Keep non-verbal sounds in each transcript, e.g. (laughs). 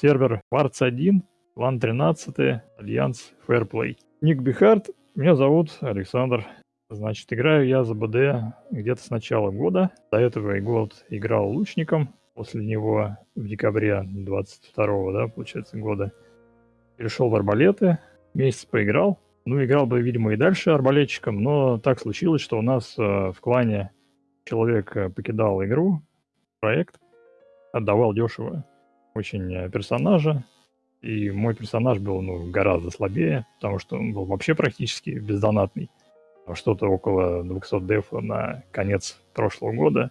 сервер Quartz 1, клан 13, Альянс Fairplay. Ник BeHard, меня зовут Александр. Значит, играю я за БД где-то с начала года. До этого и год играл лучником. После него в декабре 22 да, получается, года перешел в арбалеты. Месяц поиграл. Ну, играл бы, видимо, и дальше арбалетчиком, но так случилось, что у нас э, в клане человек э, покидал игру, проект, отдавал дешево очень э, персонажа, и мой персонаж был ну, гораздо слабее, потому что он был вообще практически бездонатный что-то около 200 дефа на конец прошлого года.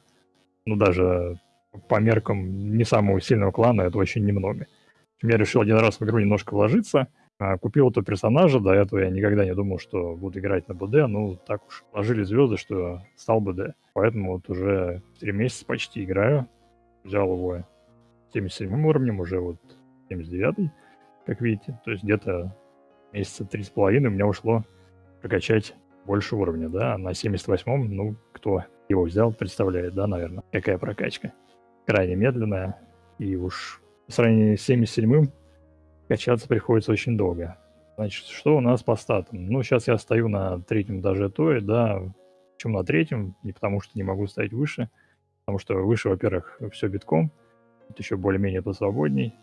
Ну, даже по меркам не самого сильного клана это очень немного. Я решил один раз в игру немножко вложиться, а, купил этого персонажа, до этого я никогда не думал, что буду играть на БД, ну, так уж ложили звезды, что стал БД. Поэтому вот уже 3 месяца почти играю, взял его 77 уровнем, уже вот 79 как видите, то есть где-то месяца три с половиной у меня ушло прокачать больше уровня, да, на 78-м, ну, кто его взял, представляет, да, наверное, какая прокачка. Крайне медленная, и уж по сравнению с 77-м качаться приходится очень долго. Значит, что у нас по статам? Ну, сейчас я стою на третьем этаже той, да, чем на третьем, не потому что не могу стоять выше, потому что выше, во-первых, все битком, еще более-менее посвободней,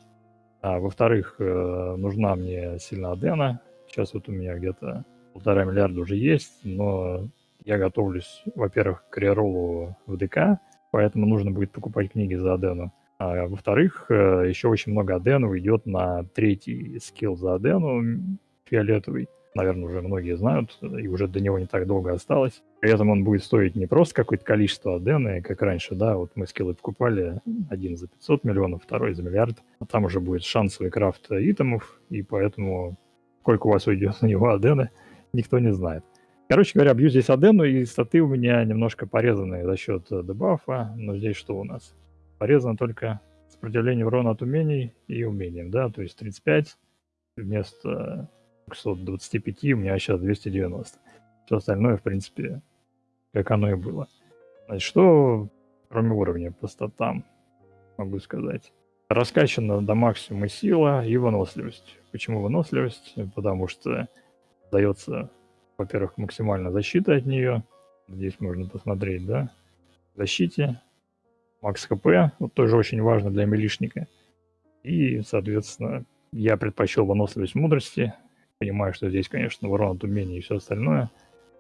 а во-вторых, э, нужна мне сильно Адена, сейчас вот у меня где-то полтора миллиарда уже есть, но я готовлюсь, во-первых, к реролу в ДК, поэтому нужно будет покупать книги за Адену. А во-вторых, э, еще очень много Адену идет на третий скилл за Адену, фиолетовый. Наверное, уже многие знают, и уже до него не так долго осталось. При этом он будет стоить не просто какое-то количество Адены, как раньше, да, вот мы скиллы покупали, один за 500 миллионов, второй за миллиард, а там уже будет шансовый крафт итемов, и поэтому сколько у вас уйдет на него Адены – никто не знает. Короче говоря, бью здесь Адену, и статы у меня немножко порезаны за счет дебафа. Но здесь что у нас? Порезано только сопротивление урона от умений и умением, да, то есть 35 вместо 225 у меня сейчас 290. Все остальное, в принципе, как оно и было. Значит, что кроме уровня по статам могу сказать? Раскачана до максимума сила и выносливость. Почему выносливость? Потому что дается, во-первых, максимальная защита от нее. Здесь можно посмотреть, да. Защите. Макс ХП, вот тоже очень важно для милишника. И, соответственно, я предпочел выносливость мудрости. Понимаю, что здесь, конечно, урон умений и все остальное.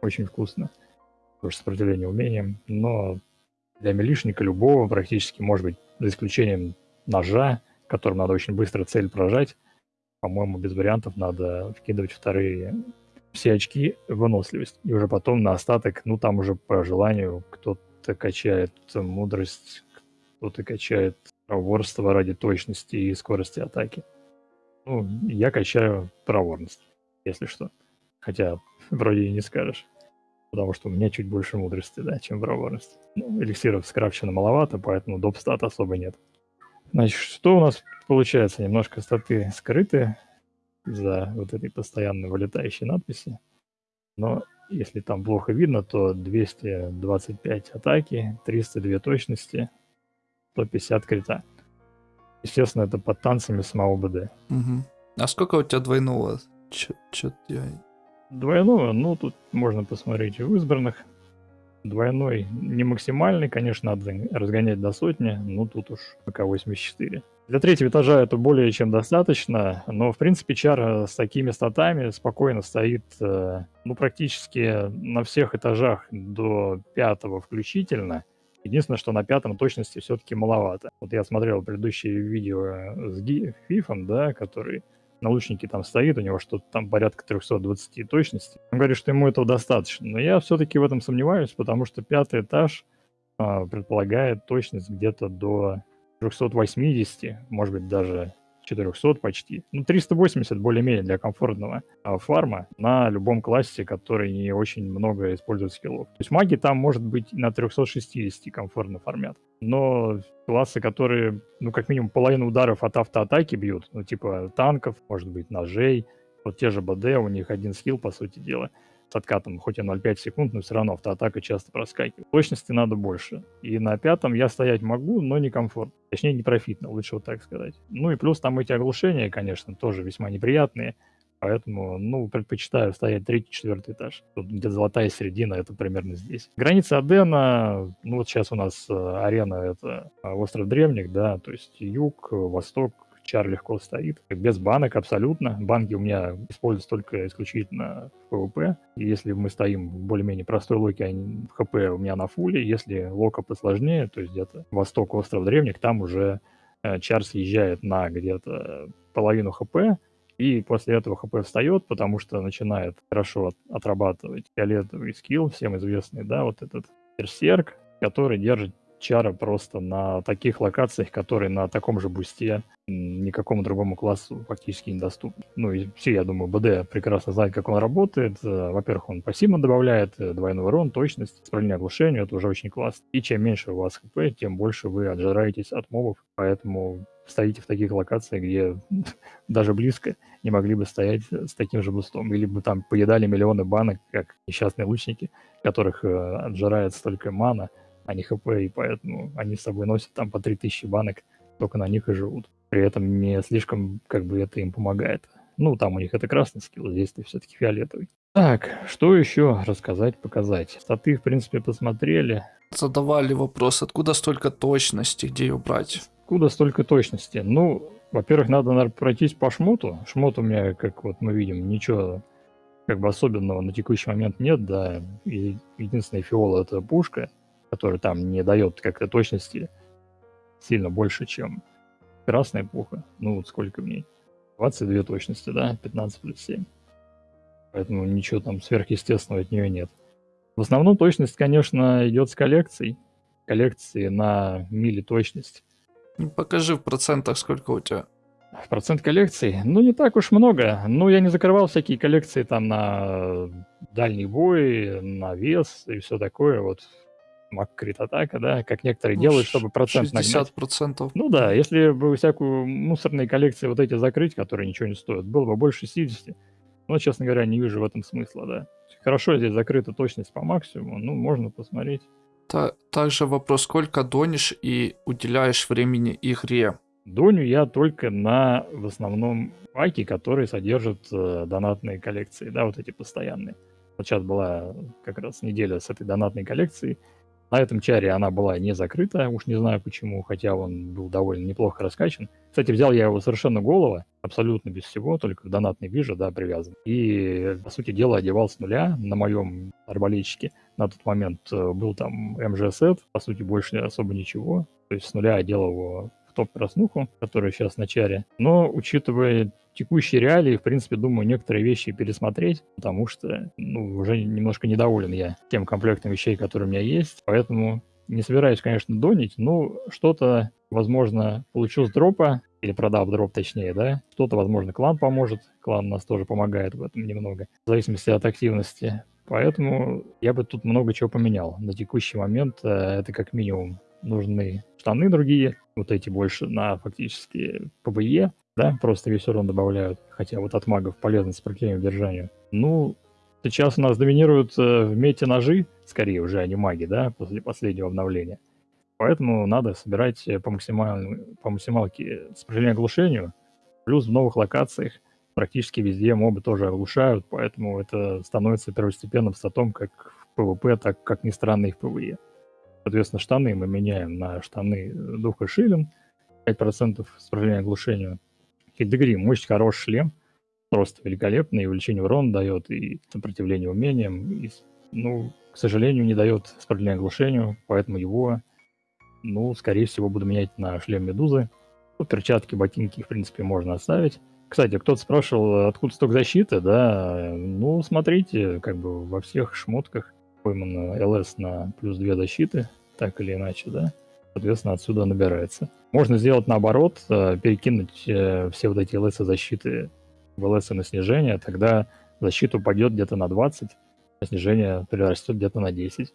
Очень вкусно. Тоже сопротивление умениям. Но для милишника любого практически, может быть, за исключением ножа, которым надо очень быстро цель прожать, по-моему, без вариантов надо вкидывать вторые все очки выносливость. И уже потом на остаток, ну там уже по желанию кто-то качает мудрость, кто-то качает проворство ради точности и скорости атаки. Ну, я качаю проворность, если что. Хотя (laughs) вроде и не скажешь. Потому что у меня чуть больше мудрости, да, чем проворность. Ну, эликсиров скрафчено маловато, поэтому доп стат особо нет. Значит, что у нас получается? Немножко статы скрыты за вот этой постоянно вылетающей надписи. Но если там плохо видно, то 225 атаки, 302 точности, 150 крита. Естественно, это под танцами самого БД. Угу. А сколько у тебя двойного? Чё, я... Двойного? Ну, тут можно посмотреть в избранных. Двойной не максимальный, конечно, надо разгонять до сотни, но тут уж пока 84. Для третьего этажа это более чем достаточно, но, в принципе, чар э, с такими статами спокойно стоит, э, ну, практически на всех этажах до пятого включительно. Единственное, что на пятом точности все-таки маловато. Вот я смотрел предыдущее видео с Фифом, да, который на лучнике там стоит, у него что-то там порядка 320 точности. Он говорит, что ему этого достаточно. Но я все-таки в этом сомневаюсь, потому что пятый этаж э, предполагает точность где-то до 380, может быть, даже 400 почти. Ну, 380 более-менее для комфортного а, фарма на любом классе, который не очень много использует скиллов. То есть маги там, может быть, на 360 комфортно фармят. Но классы, которые, ну, как минимум половину ударов от автоатаки бьют, ну, типа танков, может быть, ножей, вот те же БД, у них один скилл, по сути дела. С откатом, хоть и 0,5 секунд, но все равно автоатака часто проскакивает. Точности надо больше. И на пятом я стоять могу, но не комфорт. Точнее, не профитно, лучше вот так сказать. Ну и плюс там эти оглушения, конечно, тоже весьма неприятные. Поэтому, ну, предпочитаю стоять третий, четвертый этаж. Тут где золотая середина, это примерно здесь. Граница Адена, ну вот сейчас у нас э, арена, это э, остров Древних, да, то есть юг, восток, чар легко стоит. Без банок абсолютно. Банки у меня используются только исключительно в ПВП. И если мы стоим в более-менее простой локе, в ХП у меня на фуле. Если лока посложнее, то есть где-то восток, остров древних, там уже э, чар съезжает на где-то половину ХП, и после этого ХП встает, потому что начинает хорошо от, отрабатывать фиолетовый скилл, всем известный, да, вот этот берсерк, который держит чара просто на таких локациях, которые на таком же бусте никакому другому классу фактически недоступны. Ну и все, я думаю, БД прекрасно знает, как он работает. Э, во-первых, он пассивно добавляет э, двойной урон, точность, сопротивление оглушению, это уже очень классно. И чем меньше у вас хп, тем больше вы отжираетесь от мобов, поэтому стоите в таких локациях, где (laughs) даже близко не могли бы стоять с таким же бустом. Или бы там поедали миллионы банок, как несчастные лучники, которых э, отжирает столько мана, не хп, и поэтому они с собой носят там по 3000 банок, только на них и живут. При этом не слишком как бы это им помогает. Ну, там у них это красный скилл, здесь ты все-таки фиолетовый. Так, что еще рассказать, показать? Статы, в принципе, посмотрели. Задавали вопрос, откуда столько точности, где ее брать? Откуда столько точности? Ну, во-первых, надо, наверное, пройтись по шмоту. Шмот у меня, как вот мы видим, ничего как бы особенного на текущий момент нет, да. И единственная фиола это пушка который там не дает как-то точности сильно больше, чем красная пуха. Ну вот сколько в ней? 22 точности, да? 15 плюс 7. Поэтому ничего там сверхъестественного от нее нет. В основном точность, конечно, идет с коллекцией. Коллекции на мили точность. Ну, покажи в процентах, сколько у тебя. В процент коллекций? Ну, не так уж много. Ну, я не закрывал всякие коллекции там на дальний бой, на вес и все такое. Вот маккрит атака, да, как некоторые ну, делают, чтобы процент 60 процентов. Ну да, если бы всякую мусорные коллекции вот эти закрыть, которые ничего не стоят, было бы больше 60. Но, честно говоря, не вижу в этом смысла, да. Хорошо здесь закрыта точность по максимуму, ну, можно посмотреть. Та также вопрос, сколько донишь и уделяешь времени игре? Доню я только на, в основном, паки, которые содержат э, донатные коллекции, да, вот эти постоянные. Вот сейчас была как раз неделя с этой донатной коллекцией, на этом чаре она была не закрыта, уж не знаю почему, хотя он был довольно неплохо раскачан. Кстати, взял я его совершенно голого, абсолютно без всего, только донатный вижу, да, привязан. И, по сути дела, одевал с нуля на моем арбалетчике. На тот момент э, был там МЖС, по сути, больше особо ничего. То есть с нуля одел его топ-краснуху, которая сейчас на чаре. Но, учитывая текущие реалии, в принципе, думаю, некоторые вещи пересмотреть, потому что, ну, уже немножко недоволен я тем комплектом вещей, которые у меня есть, поэтому не собираюсь, конечно, донатить, но что-то, возможно, получу с дропа, или продав дроп точнее, да, что-то, возможно, клан поможет, клан нас тоже помогает в этом немного, в зависимости от активности. Поэтому я бы тут много чего поменял. На текущий момент э, это как минимум нужны штаны другие, вот эти больше на фактически PvE, да, просто весь урон добавляют, хотя вот от магов полезно сопротивление удержанию. Ну, сейчас у нас доминируют э, в мете ножи, скорее уже, а не маги, да, после последнего обновления. Поэтому надо собирать э, по, максимальной, по максималке сопротивление оглушению, плюс в новых локациях практически везде мобы тоже оглушают, поэтому это становится первостепенным статом как в PvP, так как ни странно и в PvE. Соответственно, штаны мы меняем на штаны Духа Шилин, 5% сопротивления оглушению. Хитдегрим, очень хороший шлем, просто великолепный, и увеличение урона дает, и сопротивление умениям, и, ну, к сожалению, не дает сопротивления оглушению, поэтому его, ну, скорее всего, буду менять на шлем Медузы. Ну, перчатки, ботинки, в принципе, можно оставить. Кстати, кто-то спрашивал, откуда столько защиты, да, ну, смотрите, как бы во всех шмотках поймано ЛС на плюс 2 защиты, так или иначе, да, соответственно, отсюда набирается. Можно сделать наоборот, э, перекинуть э, все вот эти ЛС защиты в ЛС на снижение, тогда защита упадет где-то на 20, а снижение прирастет где-то на 10.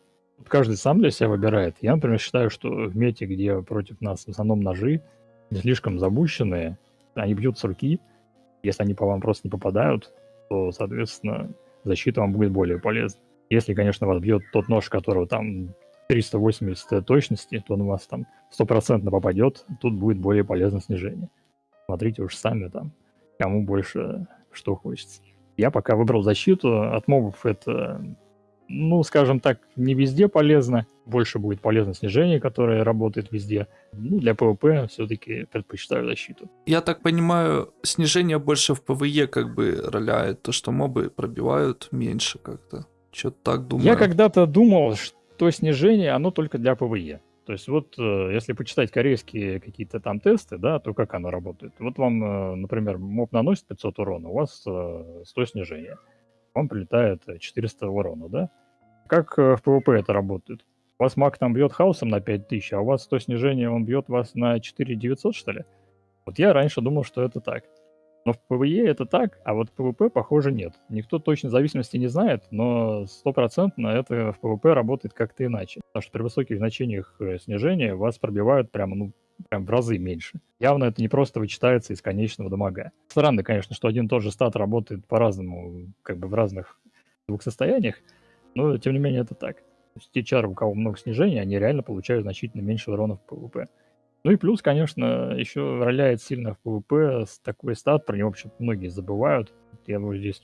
Каждый сам для себя выбирает. Я, например, считаю, что в мете, где против нас в основном ножи, не слишком забущенные, они бьют с руки, если они по вам просто не попадают, то, соответственно, защита вам будет более полезна. Если, конечно, вас бьет тот нож, которого там 380 точности, то он у вас там стопроцентно попадет, тут будет более полезное снижение. Смотрите уж сами там, кому больше что хочется. Я пока выбрал защиту, от мобов это, ну, скажем так, не везде полезно, больше будет полезно снижение, которое работает везде. Ну, для PvP все-таки предпочитаю защиту. Я так понимаю, снижение больше в PvE как бы роляет, то, что мобы пробивают меньше как-то. Что-то так думаю. Я когда-то думал, что то снижение, оно только для PvE. То есть вот э, если почитать корейские какие-то там тесты, да, то как оно работает? Вот вам, э, например, моб наносит 500 урона, у вас 100 э, снижения. Вам прилетает 400 урона, да? Как в PvP это работает? У вас маг там бьет хаосом на 5000, а у вас 100 снижения, он бьет вас на 4900, что ли? Вот я раньше думал, что это так. Но в PvE это так, а вот в PvP, похоже, нет. Никто точно зависимости не знает, но стопроцентно это в PvP работает как-то иначе. Потому что при высоких значениях э, снижения вас пробивают прямо, ну, прям в разы меньше. Явно это не просто вычитается из конечного дамага. Странно, конечно, что один и тот же стат работает по-разному, как бы в разных двух состояниях, но тем не менее это так. То есть те чары, у кого много снижения, они реально получают значительно меньше урона в PvP. Ну и плюс, конечно, еще роляет сильно в PvP с такой стат, про него вообще многие забывают. Я его здесь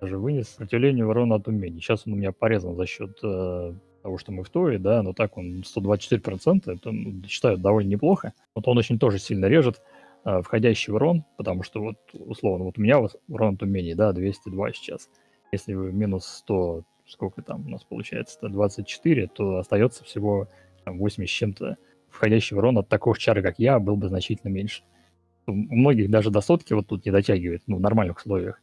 даже вынес. Сопротивление урона от умений. Сейчас он у меня порезан за счет э, того, что мы в Тое, да, но так он 124%, это ну, считаю довольно неплохо. Вот он очень тоже сильно режет э, входящий урон, потому что вот условно, вот у меня вот урон от умений, да, 202 сейчас. Если вы минус 100, сколько там у нас получается, 124, то остается всего там, 80 с чем-то входящий урон от такого чара, как я, был бы значительно меньше. У многих даже до сотки вот тут не дотягивает, ну, в нормальных условиях.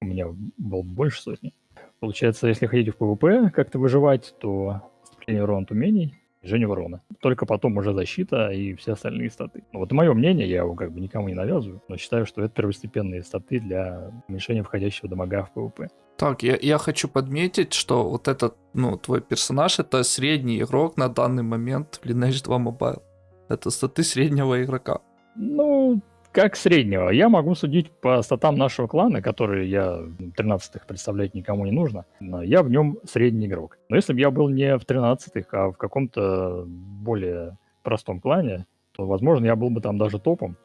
У меня был больше сотни. Получается, если хотите в PvP как-то выживать, то поступление урона от умений, снижение урона. Только потом уже защита и все остальные статы. Ну, вот мое мнение, я его как бы никому не навязываю, но считаю, что это первостепенные статы для уменьшения входящего дамага в PvP. Так, я, я хочу подметить, что вот этот, ну, твой персонаж это средний игрок на данный момент в Lineage 2 Mobile. Это статы среднего игрока. Ну, как среднего. Я могу судить по статам нашего клана, которые я 13-х представлять никому не нужно. Но я в нем средний игрок. Но если бы я был не в 13-х, а в каком-то более простом клане, то, возможно, я был бы там даже топом.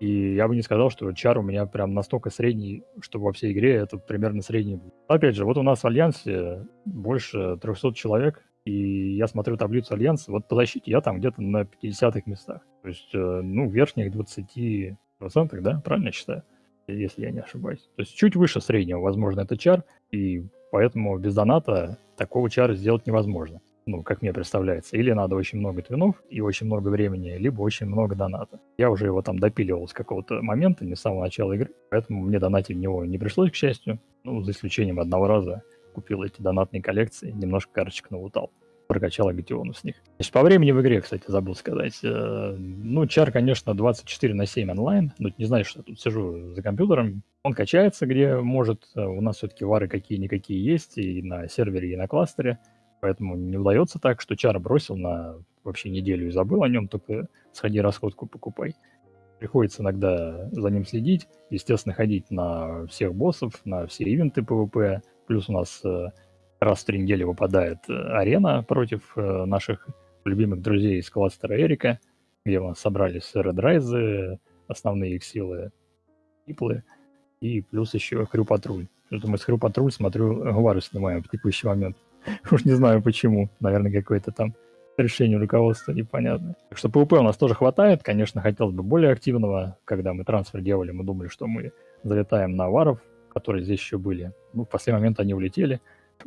И я бы не сказал, что чар у меня прям настолько средний, что во всей игре это примерно средний. Опять же, вот у нас в Альянсе больше 300 человек, и я смотрю таблицу Альянса, вот по защите я там где-то на 50-х местах. То есть, э, ну, верхних 20%, да, правильно я считаю? Если я не ошибаюсь. То есть чуть выше среднего, возможно, это чар, и поэтому без доната такого чара сделать невозможно ну, как мне представляется. Или надо очень много твинов и очень много времени, либо очень много доната. Я уже его там допиливал с какого-то момента, не с самого начала игры, поэтому мне донатить в него не пришлось, к счастью. Ну, за исключением одного раза купил эти донатные коллекции, немножко карточек налутал прокачал агитиону с них. Значит, по времени в игре, кстати, забыл сказать. Э, ну, чар, конечно, 24 на 7 онлайн. Ну, не знаю, что я тут сижу за компьютером. Он качается, где может. Э, у нас все-таки вары какие-никакие есть и на сервере, и на кластере. Поэтому не удается так, что чар бросил на вообще неделю и забыл о нем, только сходи расходку покупай. Приходится иногда за ним следить, естественно, ходить на всех боссов, на все ивенты PvP. Плюс у нас э, раз в три недели выпадает э, арена против э, наших любимых друзей из кластера Эрика, где у нас собрались Red основные их силы, Иплы, и плюс еще Хрю Патруль. Что мы с Хрю Патруль, смотрю, Гвару снимаем в текущий момент. (laughs) Уж не знаю почему. Наверное, какое-то там решение руководства непонятное. Так что PvP у нас тоже хватает. Конечно, хотелось бы более активного. Когда мы трансфер делали, мы думали, что мы залетаем на варов, которые здесь еще были. Ну, в последний момент они улетели.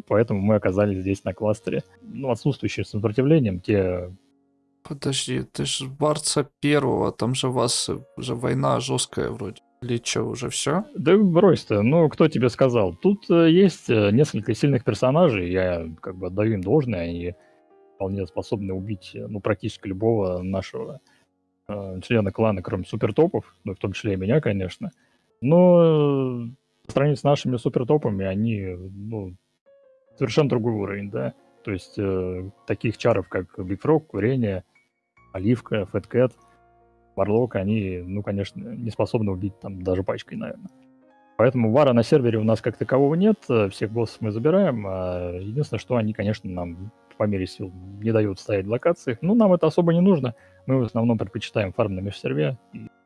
Поэтому мы оказались здесь на кластере. Ну, отсутствующие с сопротивлением, те... Подожди, ты же Барца первого, там же вас уже война жесткая вроде. Или что, уже все? Да брось ты, ну кто тебе сказал? Тут э, есть э, несколько сильных персонажей, я как бы отдаю им должное, они вполне способны убить э, ну, практически любого нашего э, члена клана, кроме супертопов, ну в том числе и меня, конечно. Но по сравнению с нашими супертопами, они ну, совершенно другой уровень, да. То есть э, таких чаров, как Frog, Курение, Оливка, Fat Cat — Варлок, они, ну, конечно, не способны убить там даже пачкой, наверное. Поэтому вара на сервере у нас как такового нет, э, всех боссов мы забираем. А единственное, что они, конечно, нам по мере сил не дают стоять в локациях. Ну, нам это особо не нужно. Мы в основном предпочитаем фарм на межсерве.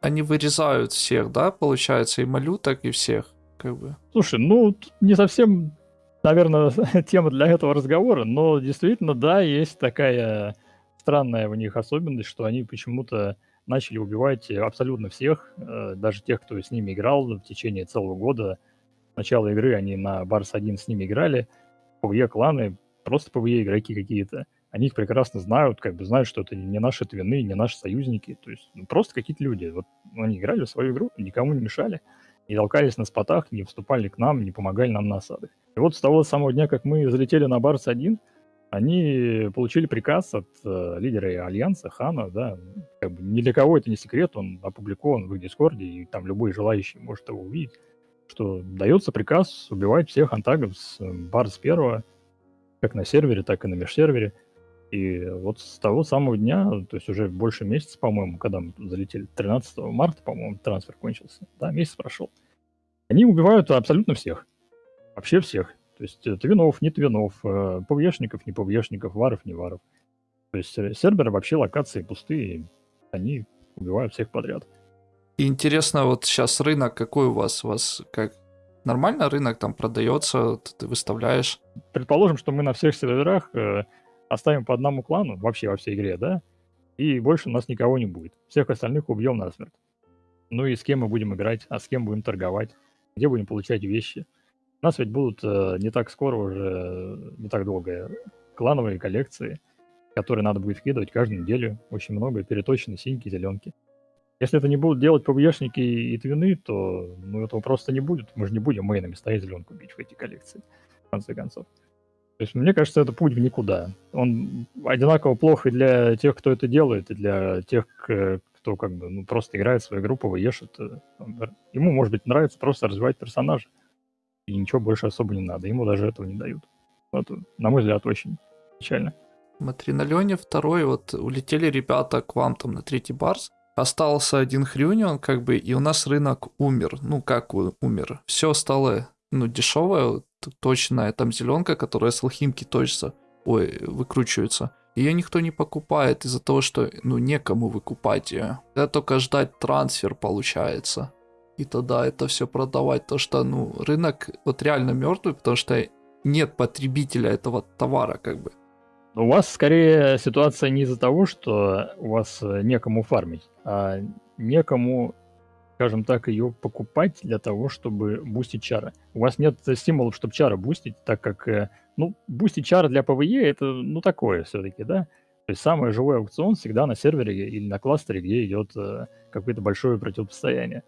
Они вырезают всех, да, получается, и малюток, и всех, как бы. Слушай, ну, не совсем, наверное, (laughs) тема для этого разговора, но действительно, да, есть такая странная у них особенность, что они почему-то начали убивать абсолютно всех, э, даже тех, кто с ними играл в течение целого года. С начала игры они на Барс 1 с ними играли, PvE кланы, просто PvE игроки какие-то. Они их прекрасно знают, как бы знают, что это не наши твины, не наши союзники. То есть ну, просто какие-то люди. Вот они играли в свою игру, никому не мешали, не толкались на спотах, не вступали к нам, не помогали нам на осадах. И вот с того самого дня, как мы залетели на Барс 1, они получили приказ от э, лидера Альянса, Хана, да, как бы ни для кого это не секрет, он опубликован в их Дискорде, и там любой желающий может его увидеть, что дается приказ убивать всех антагов с э, Барс первого, как на сервере, так и на межсервере. И вот с того самого дня, то есть уже больше месяца, по-моему, когда мы залетели, 13 марта, по-моему, трансфер кончился, да, месяц прошел, они убивают абсолютно всех, вообще всех. То есть э, твинов, не твинов, э, ПВЕшников, не ПВЕшников, варов, не варов. То есть э, серверы вообще локации пустые, они убивают всех подряд. И интересно, вот сейчас рынок какой у вас? У вас как нормально рынок там продается, ты выставляешь? Предположим, что мы на всех серверах оставим по одному клану, вообще во всей игре, да? И больше у нас никого не будет. Всех остальных убьем насмерть. Ну и с кем мы будем играть, а с кем будем торговать, где будем получать вещи – у нас ведь будут э, не так скоро уже, не так долго, клановые коллекции, которые надо будет вкидывать каждую неделю. Очень много переточены синьки, зеленки. Если это не будут делать PvE шники и твины, то ну, этого просто не будет. Мы же не будем мейнами стоять зеленку бить в эти коллекции, в конце концов. То есть, мне кажется, это путь в никуда. Он одинаково плох и для тех, кто это делает, и для тех, кто как бы ну, просто играет в свою игру, PvE шит. Ему, может быть, нравится просто развивать персонажа и ничего больше особо не надо. Ему даже этого не дают. Вот, на мой взгляд, очень печально. Смотри, на Лене второй, вот улетели ребята к вам там на третий барс, остался один хрюнион, как бы, и у нас рынок умер. Ну, как умер? Все стало, ну, дешевое, точная там зеленка, которая с алхимки точится, ой, выкручивается. Ее никто не покупает из-за того, что, ну, некому выкупать ее. Это только ждать трансфер получается и тогда это все продавать. То, что ну, рынок вот реально мертвый, потому что нет потребителя этого товара, как бы. У вас скорее ситуация не из-за того, что у вас э, некому фармить, а некому, скажем так, ее покупать для того, чтобы бустить чары. У вас нет стимулов, чтобы чары бустить, так как, э, ну, бустить чары для PvE это, ну, такое все-таки, да? То есть самый живой аукцион всегда на сервере или на кластере, где идет э, какое-то большое противостояние.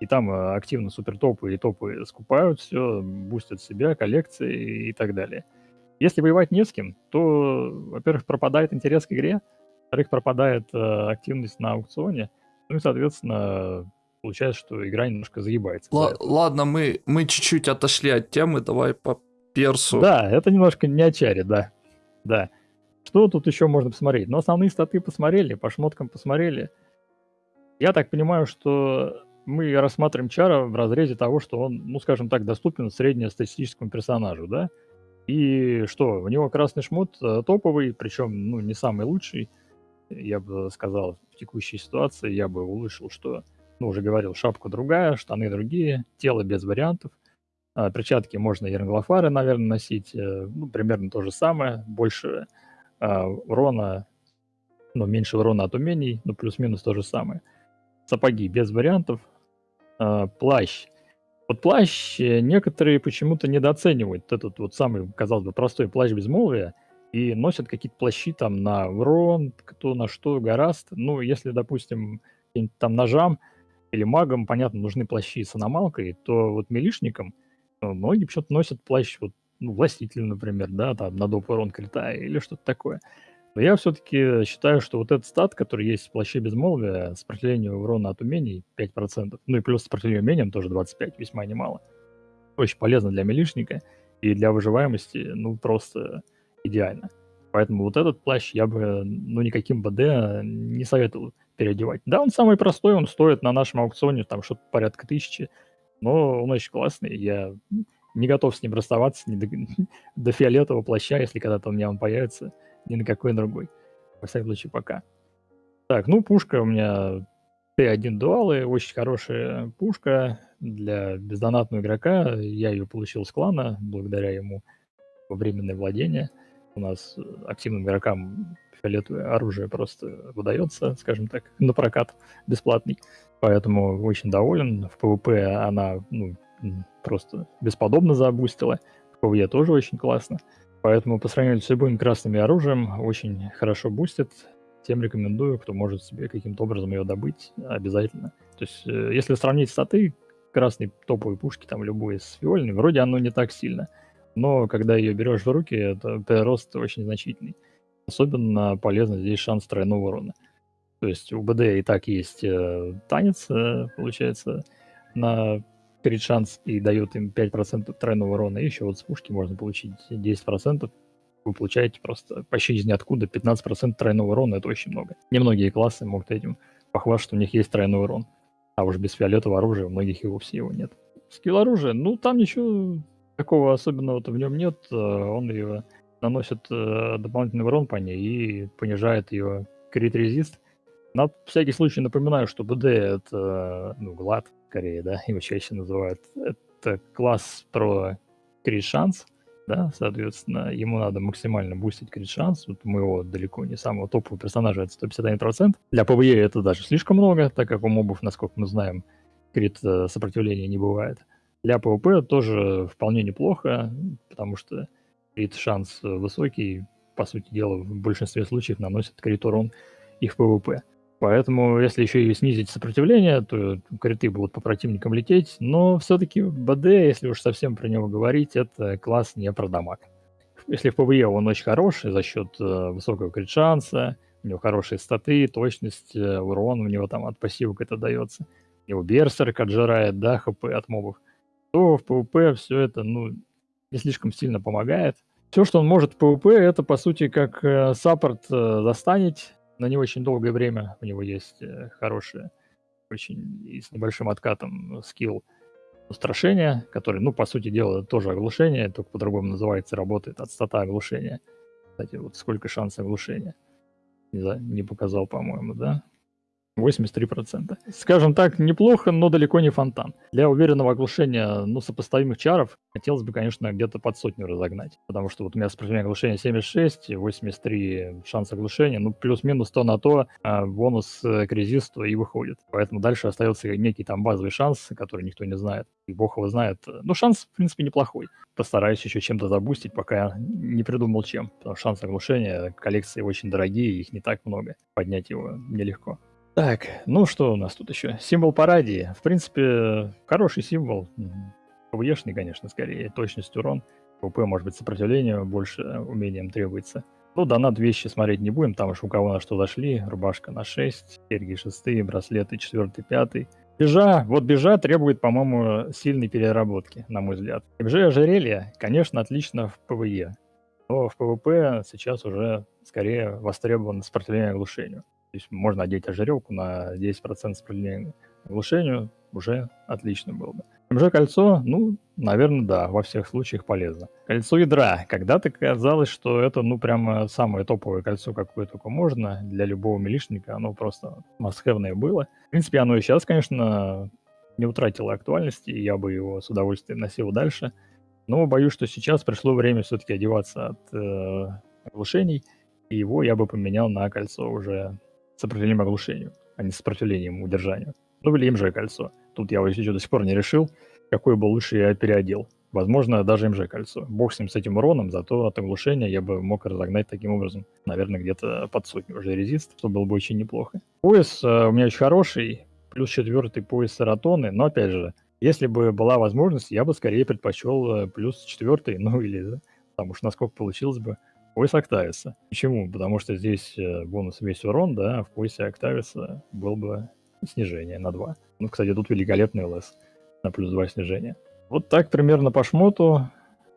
И там э, активно супертопы и топы скупают все, бустят себя, коллекции и так далее. Если воевать не с кем, то, во-первых, пропадает интерес к игре, во-вторых, пропадает э, активность на аукционе, ну и, соответственно, получается, что игра немножко загибается. Л- ладно, мы, мы чуть-чуть отошли от темы, давай по персу. Да, это немножко не очари, да. Да. Что тут еще можно посмотреть? Ну, основные статы посмотрели, по шмоткам посмотрели. Я так понимаю, что мы рассматриваем Чара в разрезе того, что он, ну, скажем так, доступен среднестатистическому персонажу, да? И что, у него красный шмот э, топовый, причем, ну, не самый лучший, я бы сказал, в текущей ситуации я бы улучшил, что, ну, уже говорил, шапка другая, штаны другие, тело без вариантов, а, перчатки можно ернглофары, наверное, носить, э, ну, примерно то же самое, больше а, урона, ну, меньше урона от умений, ну, плюс-минус то же самое. Сапоги без вариантов, э, плащ. Вот плащ э, некоторые почему-то недооценивают. Этот вот самый, казалось бы, простой плащ безмолвия и носят какие-то плащи там на урон, кто на что гораст. Ну, если, допустим, там ножам или магам, понятно, нужны плащи с аномалкой, то вот милишникам ну, многие почему-то носят плащ вот, ну, властитель, например, да, там на доп. урон крита или что-то такое. Но я все-таки считаю, что вот этот стат, который есть в плаще безмолвия, сопротивление урона от умений 5%, ну и плюс сопротивление умениям тоже 25%, весьма немало. Очень полезно для милишника и для выживаемости, ну, просто идеально. Поэтому вот этот плащ я бы, ну, никаким БД не советовал переодевать. Да, он самый простой, он стоит на нашем аукционе там что-то порядка тысячи. Но он очень классный, я не готов с ним расставаться ни до, (laughs) до фиолетового плаща, если когда-то у меня он появится, ни на какой другой. Во всяком случае, пока. Так, ну, пушка у меня Т1 дуалы, очень хорошая пушка для бездонатного игрока. Я ее получил с клана, благодаря ему во временное владение. У нас активным игрокам фиолетовое оружие просто выдается, скажем так, на прокат бесплатный. Поэтому очень доволен. В ПВП она ну, просто бесподобно забустила. В ПВЕ тоже очень классно. Поэтому по сравнению с любым красным оружием очень хорошо бустит. Тем рекомендую, кто может себе каким-то образом ее добыть, обязательно. То есть, э, если сравнить статы красной топовой пушки, там любой с фиольной, вроде оно не так сильно. Но когда ее берешь в руки, это прирост очень значительный. Особенно полезно здесь шанс тройного урона. То есть у БД и так есть э, танец, э, получается, на крит шанс и дает им 5% тройного урона. И еще вот с пушки можно получить 10%. Вы получаете просто почти из ниоткуда 15% тройного урона. Это очень много. Немногие классы могут этим похвастаться, что у них есть тройной урон. А уж без фиолетового оружия у многих и вовсе его нет. Скилл оружия, ну там ничего такого особенного-то в нем нет. Э, он ее наносит э, дополнительный урон по ней и понижает ее крит резист. На всякий случай напоминаю, что БД это, ну, глад, скорее, да, его чаще называют. Это класс про крит шанс, да, соответственно, ему надо максимально бустить крит шанс. Вот у моего далеко не самого топового персонажа это 151%. Для ПВЕ это даже слишком много, так как у мобов, насколько мы знаем, крит э, сопротивления не бывает. Для ПВП тоже вполне неплохо, потому что крит шанс высокий, по сути дела, в большинстве случаев наносит крит урон и в ПВП. Поэтому, если еще и снизить сопротивление, то криты будут по противникам лететь. Но все-таки БД, если уж совсем про него говорить, это класс не про дамаг. Если в ПВЕ он очень хороший за счет э, высокого крит-шанса, у него хорошие статы, точность, э, урон у него там от пассивок это дается. У него берсерк отжирает, да, хп от мобов. То в ПВП все это, ну, не слишком сильно помогает. Все, что он может в ПВП, это, по сути, как э, саппорт э, на не очень долгое время. У него есть э, хороший, очень и с небольшим откатом скилл устрашения, который, ну, по сути дела, тоже оглушение, только по-другому называется, работает от стата оглушения. Кстати, вот сколько шансов оглушения. Не, за, не показал, по-моему, да? 83%. Скажем так, неплохо, но далеко не фонтан. Для уверенного оглушения, ну, сопоставимых чаров, хотелось бы, конечно, где-то под сотню разогнать. Потому что вот у меня сопротивление оглушения 76, 83 шанс оглушения, ну, плюс-минус то на то, а бонус к резисту и выходит. Поэтому дальше остается некий там базовый шанс, который никто не знает. И бог его знает. Ну, шанс, в принципе, неплохой. Постараюсь еще чем-то забустить, пока не придумал чем. Потому что шанс оглушения, коллекции очень дорогие, их не так много. Поднять его нелегко. Так, ну что у нас тут еще? Символ парадии. В принципе, хороший символ. ПВЕшный, конечно, скорее. Точность урон. ПВП, может быть, сопротивление больше умениям требуется. Ну, донат вещи смотреть не будем, там уж у кого на что зашли. Рубашка на 6, серьги 6, браслеты 4, 5. Бижа, вот бижа требует, по-моему, сильной переработки, на мой взгляд. МЖ ожерелье, конечно, отлично в ПВЕ, но в ПВП сейчас уже скорее востребовано сопротивление оглушению. То есть можно одеть ожерелку на 10% сопротивления оглушению, уже отлично было бы. МЖ-кольцо, ну, наверное, да, во всех случаях полезно. Кольцо ядра. Когда-то казалось, что это, ну, прямо самое топовое кольцо, какое только можно. Для любого милишника оно просто мастхэвное было. В принципе, оно и сейчас, конечно, не утратило актуальности, и я бы его с удовольствием носил дальше. Но боюсь, что сейчас пришло время все-таки одеваться от э, оглушений, и его я бы поменял на кольцо уже сопротивлением оглушению, а не сопротивлением удержанию. Ну или МЖ-кольцо. Тут я еще до сих пор не решил, какой бы лучше я переодел. Возможно, даже МЖ-кольцо. Бог с ним, с этим уроном, зато от оглушения я бы мог разогнать таким образом, наверное, где-то под сотню уже резист, что было бы очень неплохо. Пояс э, у меня очень хороший, плюс четвертый пояс саратоны, но опять же, если бы была возможность, я бы скорее предпочел э, плюс четвертый, ну или, да, потому что насколько получилось бы, пояс Октависа. Почему? Потому что здесь э, бонус весь урон, да, а в поясе Октависа был бы снижение на 2. Ну, кстати, тут великолепный ЛС на плюс 2 снижение. Вот так примерно по шмоту.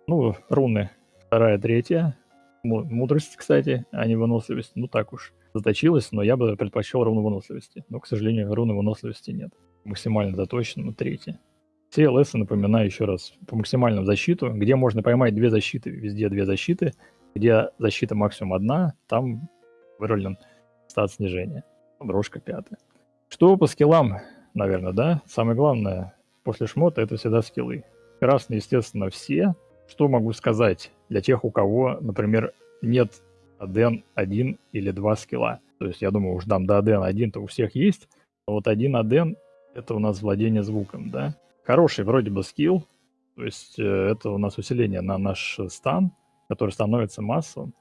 Ну, руны вторая, третья. Мудрость, кстати, а не выносливость. Ну, так уж заточилась, но я бы предпочел руну выносливости. Но, к сожалению, руны выносливости нет. Максимально заточено, но третья. CLS, напоминаю еще раз, по максимальному защиту, где можно поймать две защиты, везде две защиты, где защита максимум одна, там вырулен стат снижения. Брошка пятая. Что по скиллам, наверное, да? Самое главное после шмота это всегда скиллы. Красные, естественно, все. Что могу сказать для тех, у кого, например, нет ADN 1 или 2 скилла. То есть я думаю, уж там до ADN 1-то у всех есть. Но вот один ADN это у нас владение звуком, да? Хороший вроде бы скилл, то есть э, это у нас усиление на наш стан, который становится массовым.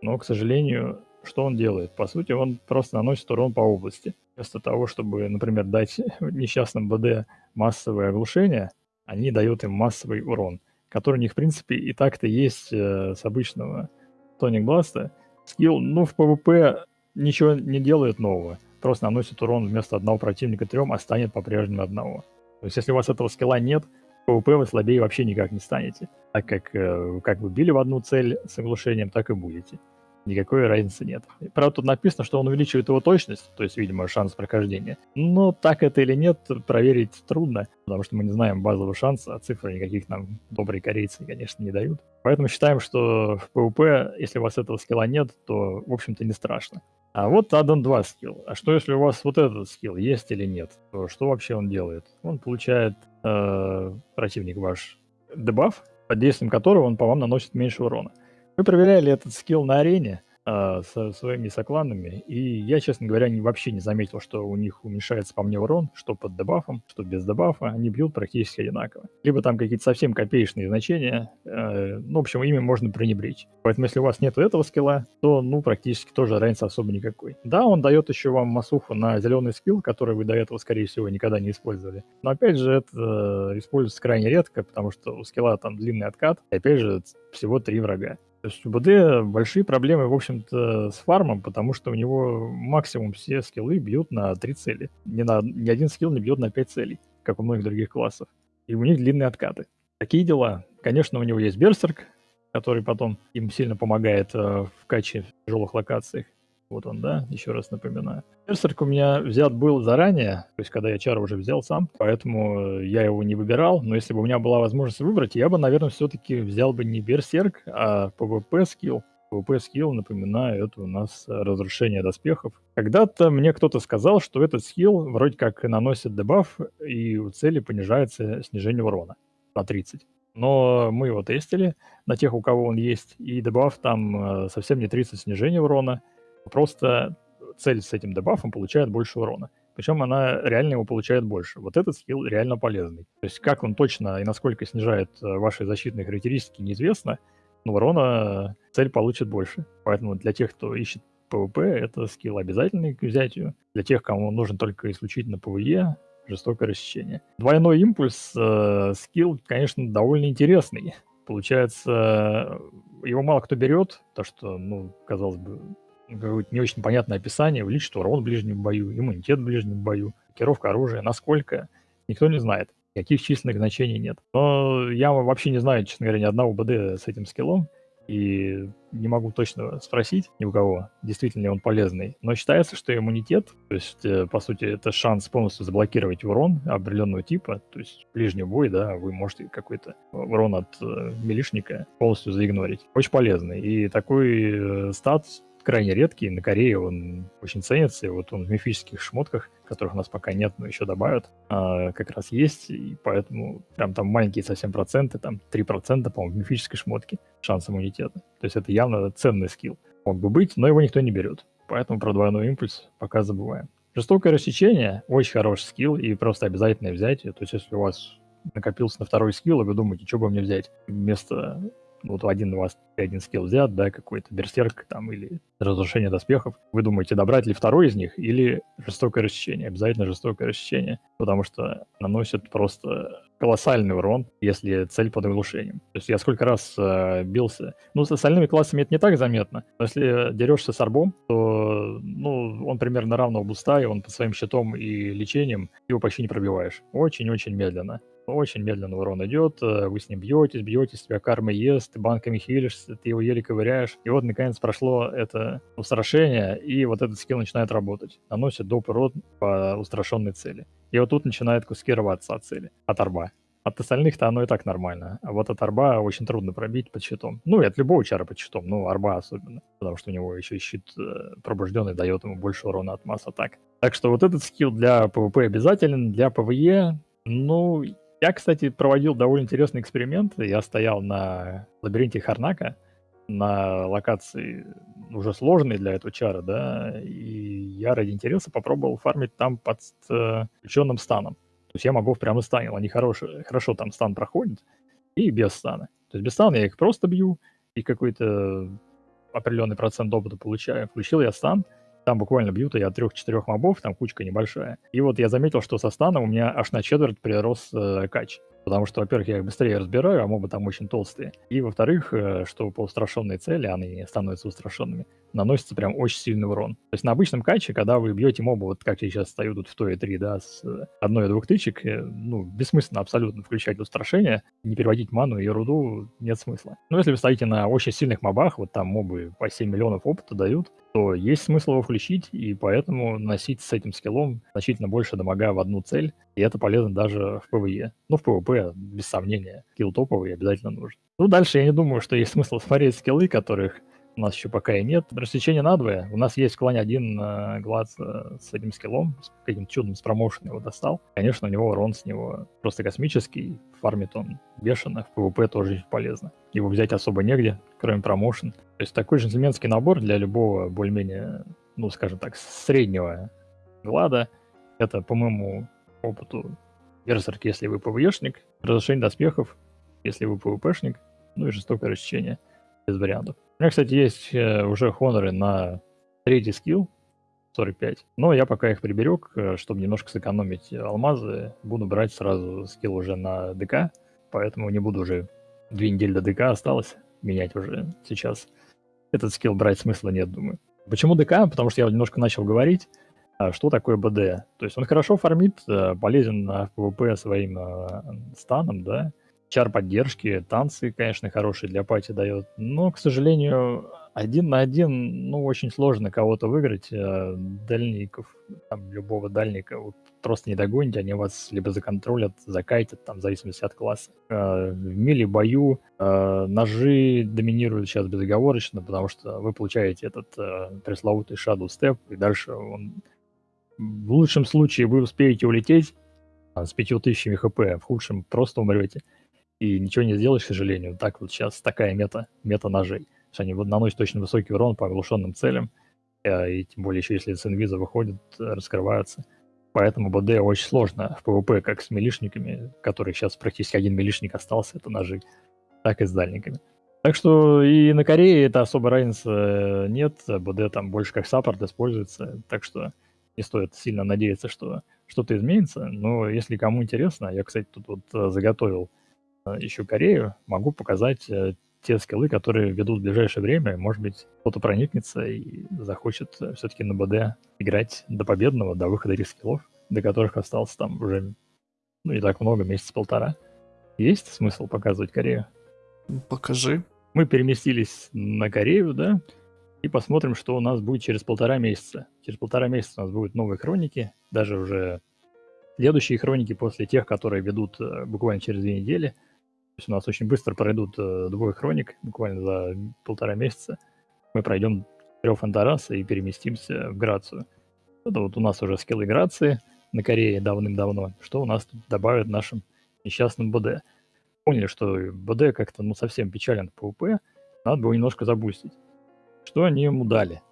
Но, к сожалению, что он делает? По сути, он просто наносит урон по области. Вместо того, чтобы, например, дать (laughs) несчастным БД массовое оглушение, они дают им массовый урон, который у них, в принципе, и так-то есть э, с обычного Тоник Бласта. Скилл, ну, в ПВП ничего не делает нового. Просто наносит урон вместо одного противника трем, а станит по-прежнему одного. То есть, если у вас этого скилла нет, ПВП вы слабее вообще никак не станете. Так как, э, как вы били в одну цель с оглушением, так и будете никакой разницы нет. Правда, тут написано, что он увеличивает его точность, то есть, видимо, шанс прохождения. Но так это или нет, проверить трудно, потому что мы не знаем базового шанса, а цифры никаких нам добрые корейцы, конечно, не дают. Поэтому считаем, что в PvP, если у вас этого скилла нет, то, в общем-то, не страшно. А вот Аддон 2 скилл. А что, если у вас вот этот скилл есть или нет? То что вообще он делает? Он получает э, противник ваш дебаф, под действием которого он по вам наносит меньше урона. Мы проверяли этот скилл на арене а, со своими сокланами, и я, честно говоря, не, вообще не заметил, что у них уменьшается по мне урон, что под дебафом, что без дебафа, они бьют практически одинаково. Либо там какие-то совсем копеечные значения, э, ну, в общем, ими можно пренебречь. Поэтому, если у вас нет этого скилла, то, ну, практически тоже разницы особо никакой. Да, он дает еще вам массуху на зеленый скилл, который вы до этого, скорее всего, никогда не использовали. Но, опять же, это э, используется крайне редко, потому что у скилла там длинный откат, и, опять же, всего три врага. То есть у БД большие проблемы, в общем-то, с фармом, потому что у него максимум все скиллы бьют на три цели. Ни, на, ни один скилл не бьет на пять целей, как у многих других классов. И у них длинные откаты. Такие дела. Конечно, у него есть Берсерк, который потом им сильно помогает э, в каче в тяжелых локациях. Вот он, да, еще раз напоминаю. Берсерк у меня взят был заранее, то есть когда я Чара уже взял сам, поэтому э, я его не выбирал, но если бы у меня была возможность выбрать, я бы, наверное, все-таки взял бы не Берсерк, а PvP скилл. PvP скилл, напоминаю, это у нас разрушение доспехов. Когда-то мне кто-то сказал, что этот скилл вроде как наносит дебаф, и у цели понижается снижение урона на 30. Но мы его тестили на тех, у кого он есть, и дебаф там э, совсем не 30 снижения урона, Просто цель с этим дебафом получает больше урона. Причем она реально его получает больше. Вот этот скилл реально полезный. То есть как он точно и насколько снижает э, ваши защитные характеристики, неизвестно, но урона цель получит больше. Поэтому для тех, кто ищет PvP, это скилл обязательный к взятию. Для тех, кому нужен только исключительно PvE, жестокое рассечение. Двойной импульс э, скилл, конечно, довольно интересный. Получается, его мало кто берет, то что, ну, казалось бы, какое-то не очень понятное описание, увеличит урон в ближнем бою, иммунитет в ближнем бою, блокировка оружия, насколько, никто не знает. Никаких численных значений нет. Но я вообще не знаю, честно говоря, ни одного БД с этим скиллом, и не могу точно спросить ни у кого, действительно ли он полезный. Но считается, что иммунитет, то есть, э, по сути, это шанс полностью заблокировать урон определенного типа, то есть ближний бой, да, вы можете какой-то урон от э, милишника полностью заигнорить. Очень полезный. И такой э, стат крайне редкий. На Корее он очень ценится. И вот он в мифических шмотках, которых у нас пока нет, но еще добавят, а, как раз есть. И поэтому прям там маленькие совсем проценты, там 3%, по-моему, в мифической шмотке шанс иммунитета. То есть это явно ценный скилл. Мог бы быть, но его никто не берет. Поэтому про двойной импульс пока забываем. Жестокое рассечение – очень хороший скилл и просто обязательное взятие. То есть если у вас накопился на второй скилл, и вы думаете, что бы мне взять вместо вот один у вас один скилл взят, да, какой-то берсерк там или разрушение доспехов, вы думаете, добрать ли второй из них или жестокое расчищение? Обязательно жестокое расчищение, потому что наносит просто колоссальный урон, если цель под оглушением. То есть я сколько раз э, бился. Ну, с остальными классами это не так заметно. Но если дерешься с арбом, то ну, он примерно равного буста, и он по своим щитом и лечением его почти не пробиваешь. Очень-очень медленно. Очень медленно урон идет, э, вы с ним бьетесь, бьетесь, тебя карма ест, ты банками хилишься, ты его еле ковыряешь. И вот, наконец, прошло это устрашение, и вот этот скилл начинает работать. Наносит доп. урон по устрашенной цели. И вот тут начинают куски рваться от цели, от арба. От остальных-то оно и так нормально. А вот от арба очень трудно пробить под щитом. Ну, и от любого чара под щитом, ну, арба особенно. Потому что у него еще и щит э, пробужденный дает ему больше урона от масс атак. Так что вот этот скилл для PvP обязателен, для PvE, ну, я, кстати, проводил довольно интересный эксперимент. Я стоял на лабиринте Харнака, на локации уже сложной для этого чара, да, и я ради интереса попробовал фармить там под э, включенным станом. То есть я могу прямо стане, они хорошие, хорошо там стан проходит, и без стана. То есть без стана я их просто бью, и какой-то определенный процент опыта получаю. Включил я стан, там буквально бьют я трех-четырех мобов, там кучка небольшая. И вот я заметил, что со станом у меня аж на четверть прирос э, кач. Потому что, во-первых, я их быстрее разбираю, а мобы там очень толстые. И, во-вторых, э, что по устрашенной цели, они становятся устрашенными, наносится прям очень сильный урон. То есть на обычном каче, когда вы бьете моба, вот как я сейчас стою тут в той и 3, да, с одной и двух тычек, э, ну, бессмысленно абсолютно включать устрашение, не переводить ману и руду нет смысла. Но если вы стоите на очень сильных мобах, вот там мобы по 7 миллионов опыта дают, то есть смысл его включить, и поэтому носить с этим скиллом значительно больше дамага в одну цель, и это полезно даже в PvE. Ну, в Без сомнения, скилл топовый обязательно нужен. Ну, дальше я не думаю, что есть (laughs) смысл смотреть скиллы, которых у нас еще пока и нет. Рассечение надвое. У нас есть в клане один э, глаз э, с этим скиллом, с каким-то чудом с промоушен его достал. Конечно, у него урон с него просто космический. Фармит он бешено, в PvP тоже полезно. Его взять особо негде, кроме промоушен. То есть такой джентльменский набор для любого более-менее, ну, скажем так, среднего глада. Это, по моему опыту, Берсерк, если вы ПВЕшник, разрушение доспехов, если вы ПВПшник, ну и жестокое рассечение без вариантов. У меня, кстати, есть э, уже хоноры на третий скилл, 45. Но я пока их приберег, э, чтобы немножко сэкономить алмазы. Буду брать сразу скилл уже на ДК, поэтому не буду уже две недели до ДК осталось менять уже сейчас. Этот скилл брать смысла нет, думаю. Почему ДК? Потому что я немножко начал говорить, что такое БД. То есть он хорошо фармит, э, полезен на ПВП своим станом, да, чар поддержки, танцы, конечно, хорошие для пати дает. Но, к сожалению, один на один, ну, очень сложно кого-то выиграть. Э, дальников, там, любого дальника, вот, просто не догоните, они вас либо законтролят, закайтят, там, в зависимости от класса. Э, в миле бою э, ножи доминируют сейчас безоговорочно, потому что вы получаете этот пресловутый Shadow Step, и дальше он... В лучшем случае вы успеете улететь с 5000 хп, в худшем просто умрете и ничего не сделаешь, к сожалению. Так вот сейчас такая мета, мета ножей. Что они наносят очень высокий урон по оглушенным целям, э, и тем более еще если с инвиза выходят, раскрываются. Поэтому БД очень сложно в ПВП, как с милишниками, которых сейчас практически один милишник остался, это ножи, так и с дальниками. Так что и на Корее это особо разницы э, нет, БД там больше как саппорт используется, так что не стоит сильно надеяться, что что-то изменится. Но если кому интересно, я, кстати, тут вот заготовил ищу Корею, могу показать э, те скиллы, которые ведут в ближайшее время. Может быть, кто-то проникнется и захочет э, все-таки на БД играть до победного, до выхода этих скиллов, до которых остался там уже ну, не так много, месяц полтора. Есть смысл показывать Корею? Покажи. Мы переместились на Корею, да, и посмотрим, что у нас будет через полтора месяца. Через полтора месяца у нас будут новые хроники, даже уже следующие хроники после тех, которые ведут э, буквально через две недели – то есть у нас очень быстро пройдут э, двое хроник, буквально за полтора месяца. Мы пройдем трех Фантараса и переместимся в Грацию. Это вот у нас уже скиллы Грации на Корее давным-давно. Что у нас тут добавят нашим несчастным БД. Поняли, что БД как-то ну совсем печален по УП, надо было немножко забустить. Что они ему дали?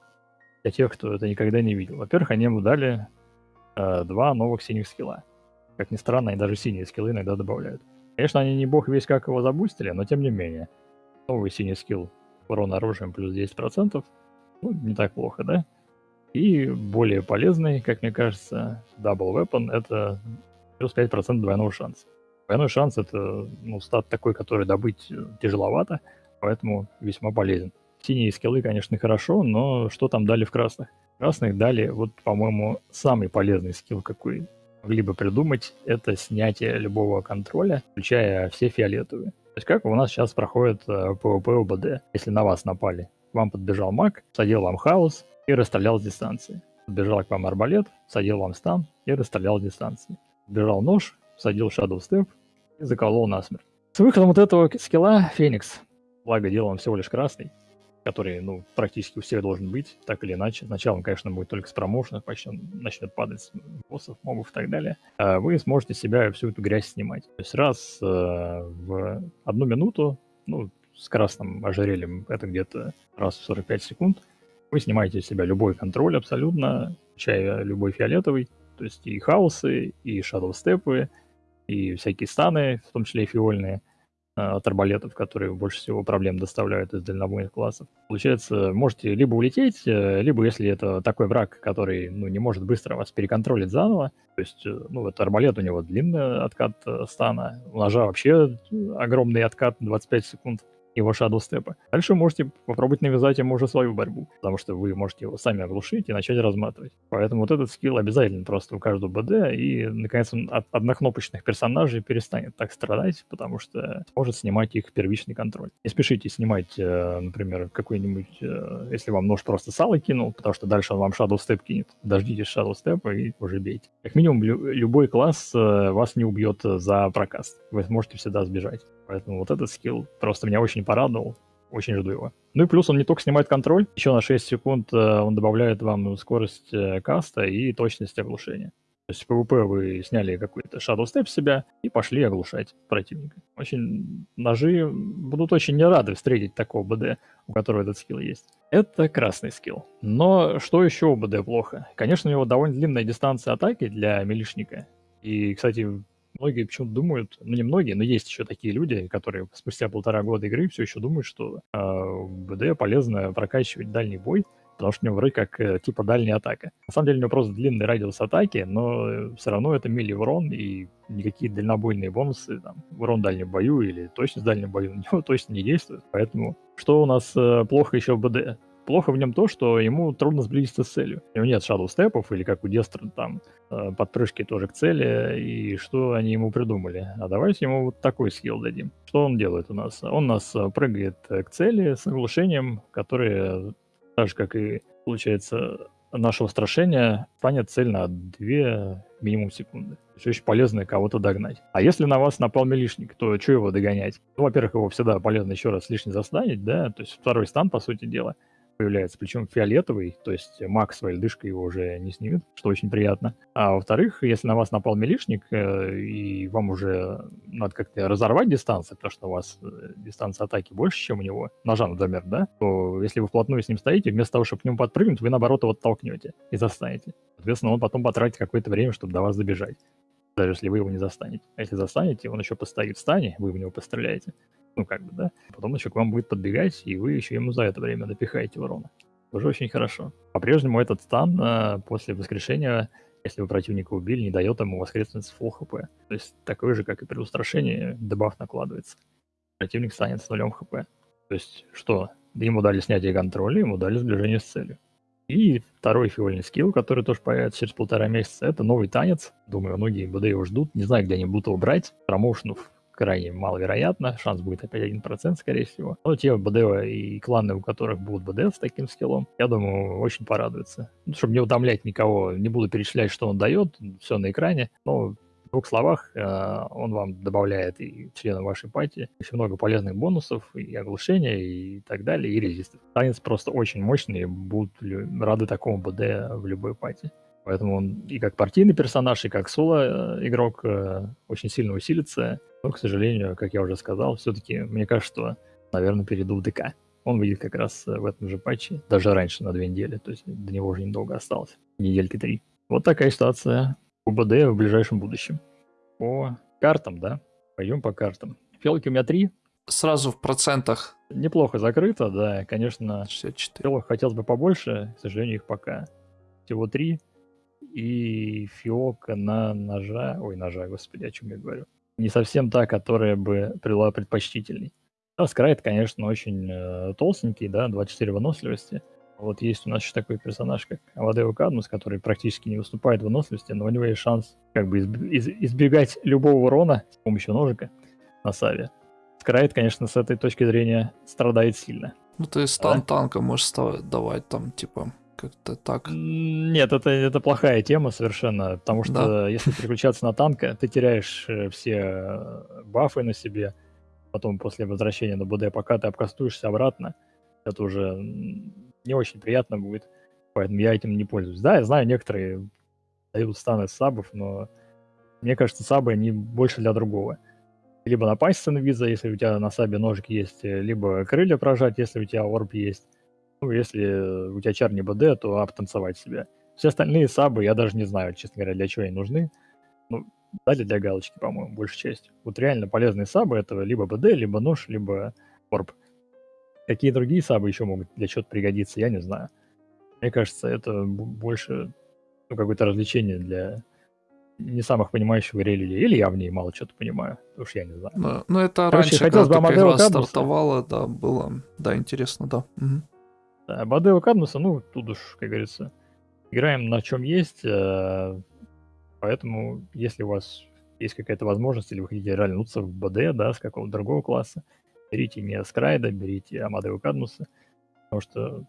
Для тех, кто это никогда не видел. Во-первых, они ему дали э, два новых синих скилла. Как ни странно, они даже синие скиллы иногда добавляют. Конечно, они не бог весь как его забустили, но тем не менее. Новый синий скилл урон оружием плюс 10%. Ну, не так плохо, да? И более полезный, как мне кажется, Double Weapon — это плюс 5% двойного шанса. Двойной шанс — это ну, стат такой, который добыть тяжеловато, поэтому весьма полезен. Синие скиллы, конечно, хорошо, но что там дали в красных? Красных дали, вот, по-моему, самый полезный скилл, какой могли бы придумать, это снятие любого контроля, включая все фиолетовые. То есть как у нас сейчас проходит PvP э, УБД, если на вас напали. Вам подбежал маг, садил вам хаос и расстрелял с дистанции. Подбежал к вам арбалет, садил вам стан и расстрелял с дистанции. Подбежал нож, садил Shadow Step и заколол насмерть. С выходом вот этого скилла Феникс, благо дело он всего лишь красный, который, ну, практически у всех должен быть, так или иначе. Сначала он, конечно, будет только с промоушена, почти он начнет падать боссов, мобов и так далее. А вы сможете себя всю эту грязь снимать. То есть раз э, в одну минуту, ну, с красным ожерельем это где-то раз в 45 секунд, вы снимаете с себя любой контроль абсолютно, включая любой фиолетовый, то есть и хаосы, и шадоу степы, и всякие станы, в том числе и фиольные – а, от арбалетов, которые больше всего проблем доставляют из дальнобойных классов. Получается, можете либо улететь, э, либо если это такой враг, который ну, не может быстро вас переконтролить заново, то есть, э, ну, вот арбалет у него длинный откат э, стана, у ножа вообще огромный откат 25 секунд, его Step. Дальше можете попробовать навязать ему уже свою борьбу, потому что вы можете его сами оглушить и начать разматывать. Поэтому вот этот скилл обязательно просто у каждого БД, и, наконец, он от однокнопочных персонажей перестанет так страдать, потому что сможет снимать их первичный контроль. Не спешите снимать, э, например, какой-нибудь, э, если вам нож просто сало кинул, потому что дальше он вам Step кинет. Дождитесь Step и уже бейте. Как минимум, любой класс э, вас не убьет за прокаст. Вы сможете всегда сбежать. Поэтому вот этот скилл просто меня очень порадовал. Очень жду его. Ну и плюс он не только снимает контроль, еще на 6 секунд э, он добавляет вам скорость э, каста и точность оглушения. То есть в PvP вы сняли какой-то Shadow Step себя и пошли оглушать противника. Очень ножи будут очень не рады встретить такого БД, у которого этот скилл есть. Это красный скилл. Но что еще у БД плохо? Конечно, у него довольно длинная дистанция атаки для милишника. И, кстати, многие почему-то думают, ну не многие, но есть еще такие люди, которые спустя полтора года игры все еще думают, что э, в БД полезно прокачивать дальний бой, потому что у него вроде как э, типа дальняя атака. На самом деле у него просто длинный радиус атаки, но все равно это мили урон, и никакие дальнобойные бонусы, там, урон в дальнем бою или точность в дальнем бою на него (laughs) точно не действуют. Поэтому что у нас э, плохо еще в БД? Плохо в нем то, что ему трудно сблизиться с целью. У него нет шадоу степов или как у Дестра там э, подпрыжки тоже к цели, и что они ему придумали. А давайте ему вот такой скилл дадим. Что он делает у нас? Он нас э, прыгает к цели с оглушением, которое, так же как и получается наше устрашение, станет цель на 2 минимум секунды. Все очень полезно кого-то догнать. А если на вас напал милишник, то что его догонять? Ну, во-первых, его всегда полезно еще раз лишний застанить, да, то есть второй стан, по сути дела появляется, причем фиолетовый, то есть маг своей льдышкой его уже не снимет, что очень приятно. А во-вторых, если на вас напал милишник, э, и вам уже надо как-то разорвать дистанцию, потому что у вас э, дистанция атаки больше, чем у него, ножа, например, да, то если вы вплотную с ним стоите, вместо того, чтобы к нему подпрыгнуть, вы наоборот его оттолкнете и застанете. Соответственно, он потом потратит какое-то время, чтобы до вас добежать даже если вы его не застанете. А если застанете, он еще постоит в стане, вы в него постреляете, ну, как бы, да. Потом еще к вам будет подбегать, и вы еще ему за это время напихаете урона. Тоже очень хорошо. По-прежнему этот стан э, после воскрешения, если вы противника убили, не дает ему воскреснуть с full хп. То есть такой же, как и при устрашении, дебаф накладывается. Противник станет с нулем хп. То есть что? Ему дали снятие контроля, ему дали сближение с целью. И второй фиольный скилл, который тоже появится через полтора месяца, это новый танец. Думаю, многие БД его ждут. Не знаю, где они будут его брать. Промоушенов крайне маловероятно, шанс будет опять 1%, скорее всего. Но те БД и кланы, у которых будут БД с таким скиллом, я думаю, очень порадуются. Ну, чтобы не утомлять никого, не буду перечислять, что он дает, все на экране, но в двух словах, э, он вам добавляет и членам вашей пати очень много полезных бонусов, и оглушения, и так далее, и резистов. Танец просто очень мощный, будут рады такому БД в любой пати. Поэтому он и как партийный персонаж, и как соло-игрок э, очень сильно усилится. Но, к сожалению, как я уже сказал, все-таки мне кажется, что, наверное, перейду в ДК. Он выйдет как раз э, в этом же патче, даже раньше, на две недели. То есть до него уже недолго осталось, недельки три. Вот такая ситуация у БД в ближайшем будущем. По картам, да? Пойдем по картам. Фиалки у меня три. Сразу в процентах. Неплохо закрыто, да, конечно. 64. Фиалок хотелось бы побольше, к сожалению, их пока всего три и фиока на ножа, ой, ножа, господи, о чем я говорю, не совсем та, которая бы была предпочтительней. Да, Скрайт, конечно, очень э, толстенький, да, 24 выносливости. Вот есть у нас еще такой персонаж, как Авадео Кадмус, который практически не выступает в выносливости, но у него есть шанс как бы избегать любого урона с помощью ножика на Саве. Скрайт, конечно, с этой точки зрения страдает сильно. Ну, ты стан да? танка можешь давать там, типа, как-то так. Нет, это, это плохая тема совершенно, потому что да. если переключаться на танка, ты теряешь э, все э, бафы на себе, потом после возвращения на БД, пока ты обкастуешься обратно, это уже не очень приятно будет, поэтому я этим не пользуюсь. Да, я знаю, некоторые дают станы сабов, но мне кажется, сабы они больше для другого. Либо напасть с инвиза, если у тебя на сабе ножик есть, либо крылья прожать, если у тебя орб есть. Ну, если у тебя чар не БД, то обтанцевать себя. Все остальные сабы, я даже не знаю, честно говоря, для чего они нужны. Ну, дали для галочки, по-моему, большей частью. Вот реально полезные сабы это либо БД, либо нож, либо орб. Какие другие сабы еще могут для чего-то пригодиться, я не знаю. Мне кажется, это больше ну, какое-то развлечение для не самых понимающих игре людей. Или я в ней мало что-то понимаю. Уж я не знаю. Ну, ну это Короче, раньше, хотелось бы когда игра стартовала, да, было, да, интересно, да. Угу. Да, Бадео Кадмуса, ну, тут уж, как говорится, играем на чем есть, э, поэтому если у вас есть какая-то возможность, или вы хотите реальнуться в БД, да, с какого-то другого класса, берите не Скрайда, берите Амадео Кадмуса, потому что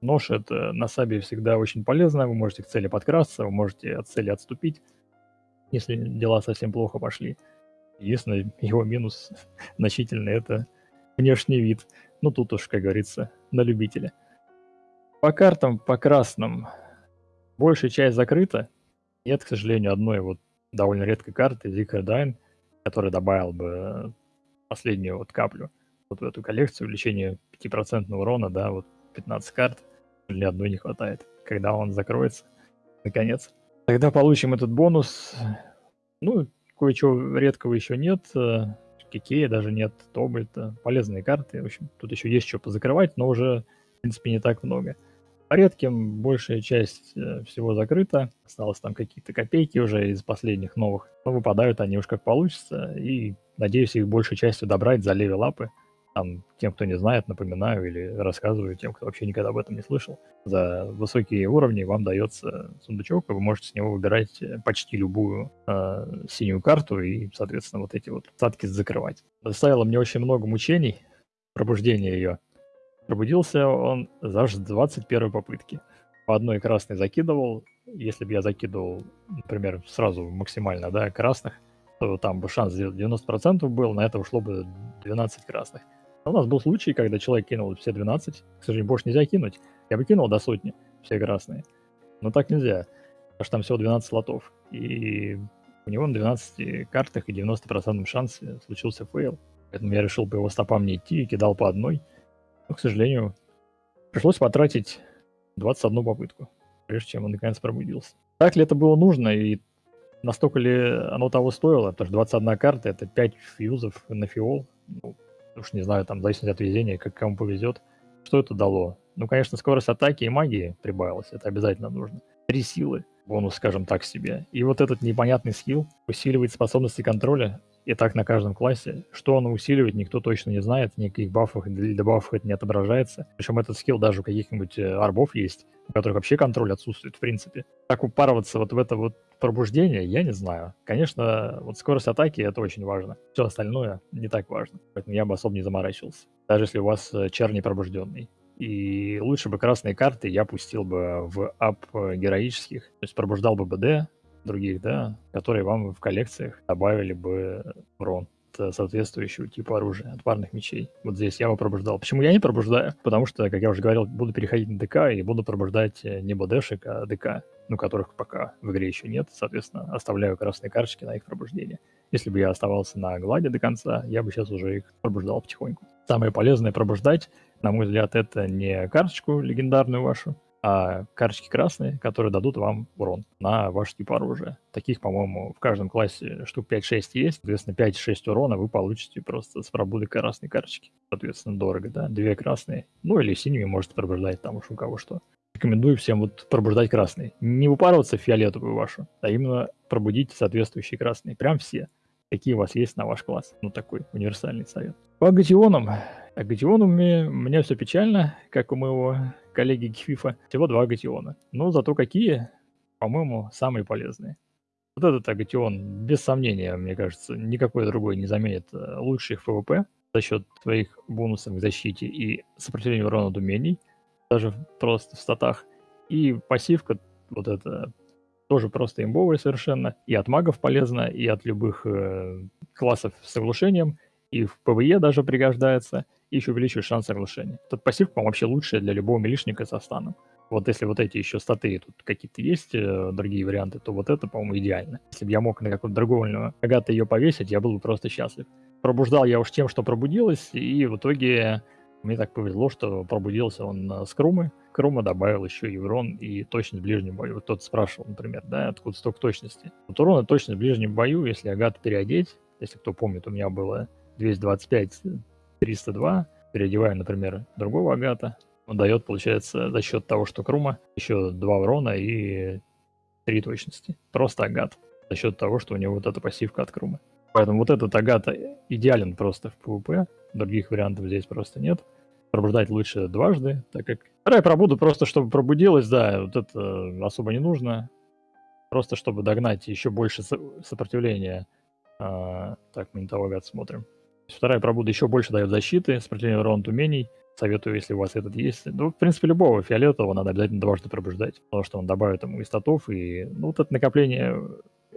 нож это на сабе всегда очень полезно, вы можете к цели подкрасться, вы можете от цели отступить, если дела совсем плохо пошли. Единственный его минус (laughs) значительный это внешний вид. Ну тут уж, как говорится, на любителя. По картам, по красным, большая часть закрыта. Нет, к сожалению, одной вот довольно редкой карты, Zikardine, которая добавил бы последнюю вот каплю вот в эту коллекцию, увеличение 5% урона, да, вот 15 карт, ни одной не хватает. Когда он закроется, наконец. Тогда получим этот бонус. Ну, кое-чего редкого еще нет. Кикея даже нет, Тобальта. Полезные карты. В общем, тут еще есть что позакрывать, но уже, в принципе, не так много. По редким большая часть э, всего закрыта. Осталось там какие-то копейки уже из последних новых. Но выпадают они уж как получится. И надеюсь их большей частью добрать за левелапы. Там, тем, кто не знает, напоминаю или рассказываю тем, кто вообще никогда об этом не слышал. За высокие уровни вам дается сундучок, и вы можете с него выбирать э, почти любую э, синюю карту и, соответственно, вот эти вот цатки закрывать. Доставило мне очень много мучений пробуждение ее. Пробудился он за 21 попытки. По одной красной закидывал. Если бы я закидывал, например, сразу максимально, да, красных, то там бы шанс 90% был, на это ушло бы 12 красных. У нас был случай, когда человек кинул все 12. К сожалению, больше нельзя кинуть. Я бы кинул до сотни, все красные. Но так нельзя, потому что там всего 12 слотов. И у него на 12 картах и 90% шансе случился фейл. Поэтому я решил по его стопам не идти и кидал по одной. Но, к сожалению, пришлось потратить 21 попытку, прежде чем он наконец пробудился. Так ли это было нужно и настолько ли оно того стоило? Потому что 21 карта — это 5 фьюзов на фиол. Ну, уж не знаю, там, в зависимости от везения, как кому повезет. Что это дало? Ну, конечно, скорость атаки и магии прибавилась, это обязательно нужно. Три силы, бонус, скажем так, себе. И вот этот непонятный скилл усиливает способности контроля, и так на каждом классе. Что он усиливает, никто точно не знает, никаких бафов или дебафов это не отображается. Причем этот скилл даже у каких-нибудь э, арбов есть, у которых вообще контроль отсутствует в принципе. Так упарываться вот в это вот пробуждение, я не знаю. Конечно, вот скорость атаки это очень важно. Все остальное не так важно. Поэтому я бы особо не заморачивался. Даже если у вас э, чар не пробужденный. И лучше бы красные карты я пустил бы в ап э, героических. То есть пробуждал бы БД, других, да, которые вам в коллекциях добавили бы урон соответствующего типа оружия от парных мечей. Вот здесь я его пробуждал. Почему я не пробуждаю? Потому что, как я уже говорил, буду переходить на ДК и буду пробуждать э, не БДшек, а ДК, ну, которых пока в игре еще нет. Соответственно, оставляю красные карточки на их пробуждение. Если бы я оставался на гладе до конца, я бы сейчас уже их пробуждал потихоньку. Самое полезное пробуждать, на мой взгляд, это не карточку легендарную вашу, а карточки красные, которые дадут вам урон на ваш тип оружия. Таких, по-моему, в каждом классе штук 5-6 есть. Соответственно, 5-6 урона вы получите просто с пробудой красной карточки. Соответственно, дорого, да? Две красные. Ну, или синими можете пробуждать, там уж у кого что. Рекомендую всем вот пробуждать красный. Не выпарываться в фиолетовую вашу, а именно пробудить соответствующие красные. Прям все. Какие у вас есть на ваш класс. Ну, такой универсальный совет. По агатионам. Агатионами у меня все печально, как у моего коллеги Гифифа, всего два агатиона. Но зато какие, по-моему, самые полезные. Вот этот агатион, без сомнения, мне кажется, никакой другой не заменит э, лучших ФВП за счет своих бонусов к защите и сопротивлению урона от умений, даже просто в статах. И пассивка вот это тоже просто имбовая совершенно. И от магов полезно, и от любых э, классов с оглушением, и в ПВЕ даже пригождается, и еще увеличивает шанс оглушения. Этот пассив, по-моему, вообще лучшая для любого милишника со станом. Вот если вот эти еще статы тут какие-то есть, э, другие варианты, то вот это, по-моему, идеально. Если бы я мог на какую-то другую агата ее повесить, я был бы просто счастлив. Пробуждал я уж тем, что пробудилась, и в итоге мне так повезло, что пробудился он с Крумы. Крума добавил еще и урон и точность в ближнем бою. Вот тот спрашивал, например, да, откуда столько точности. Вот урон и точность в ближнем бою, если агат переодеть, если кто помнит, у меня было 225, 302, переодеваю, например, другого агата, он дает, получается, за счет того, что Крума, еще два урона и три точности. Просто агат. За счет того, что у него вот эта пассивка от Крумы. Поэтому вот этот агат идеален просто в PvP. Других вариантов здесь просто нет. Пробуждать лучше дважды, так как... Вторая пробуду просто, чтобы пробудилась, да, вот это особо не нужно. Просто чтобы догнать еще больше сопротивления. А, так, мы не того агат смотрим. Вторая пробуда еще больше дает защиты, сопротивление урона умений. Советую, если у вас этот есть. Ну, в принципе, любого фиолетового надо обязательно дважды пробуждать, потому что он добавит ему и статов, и... Ну, вот это накопление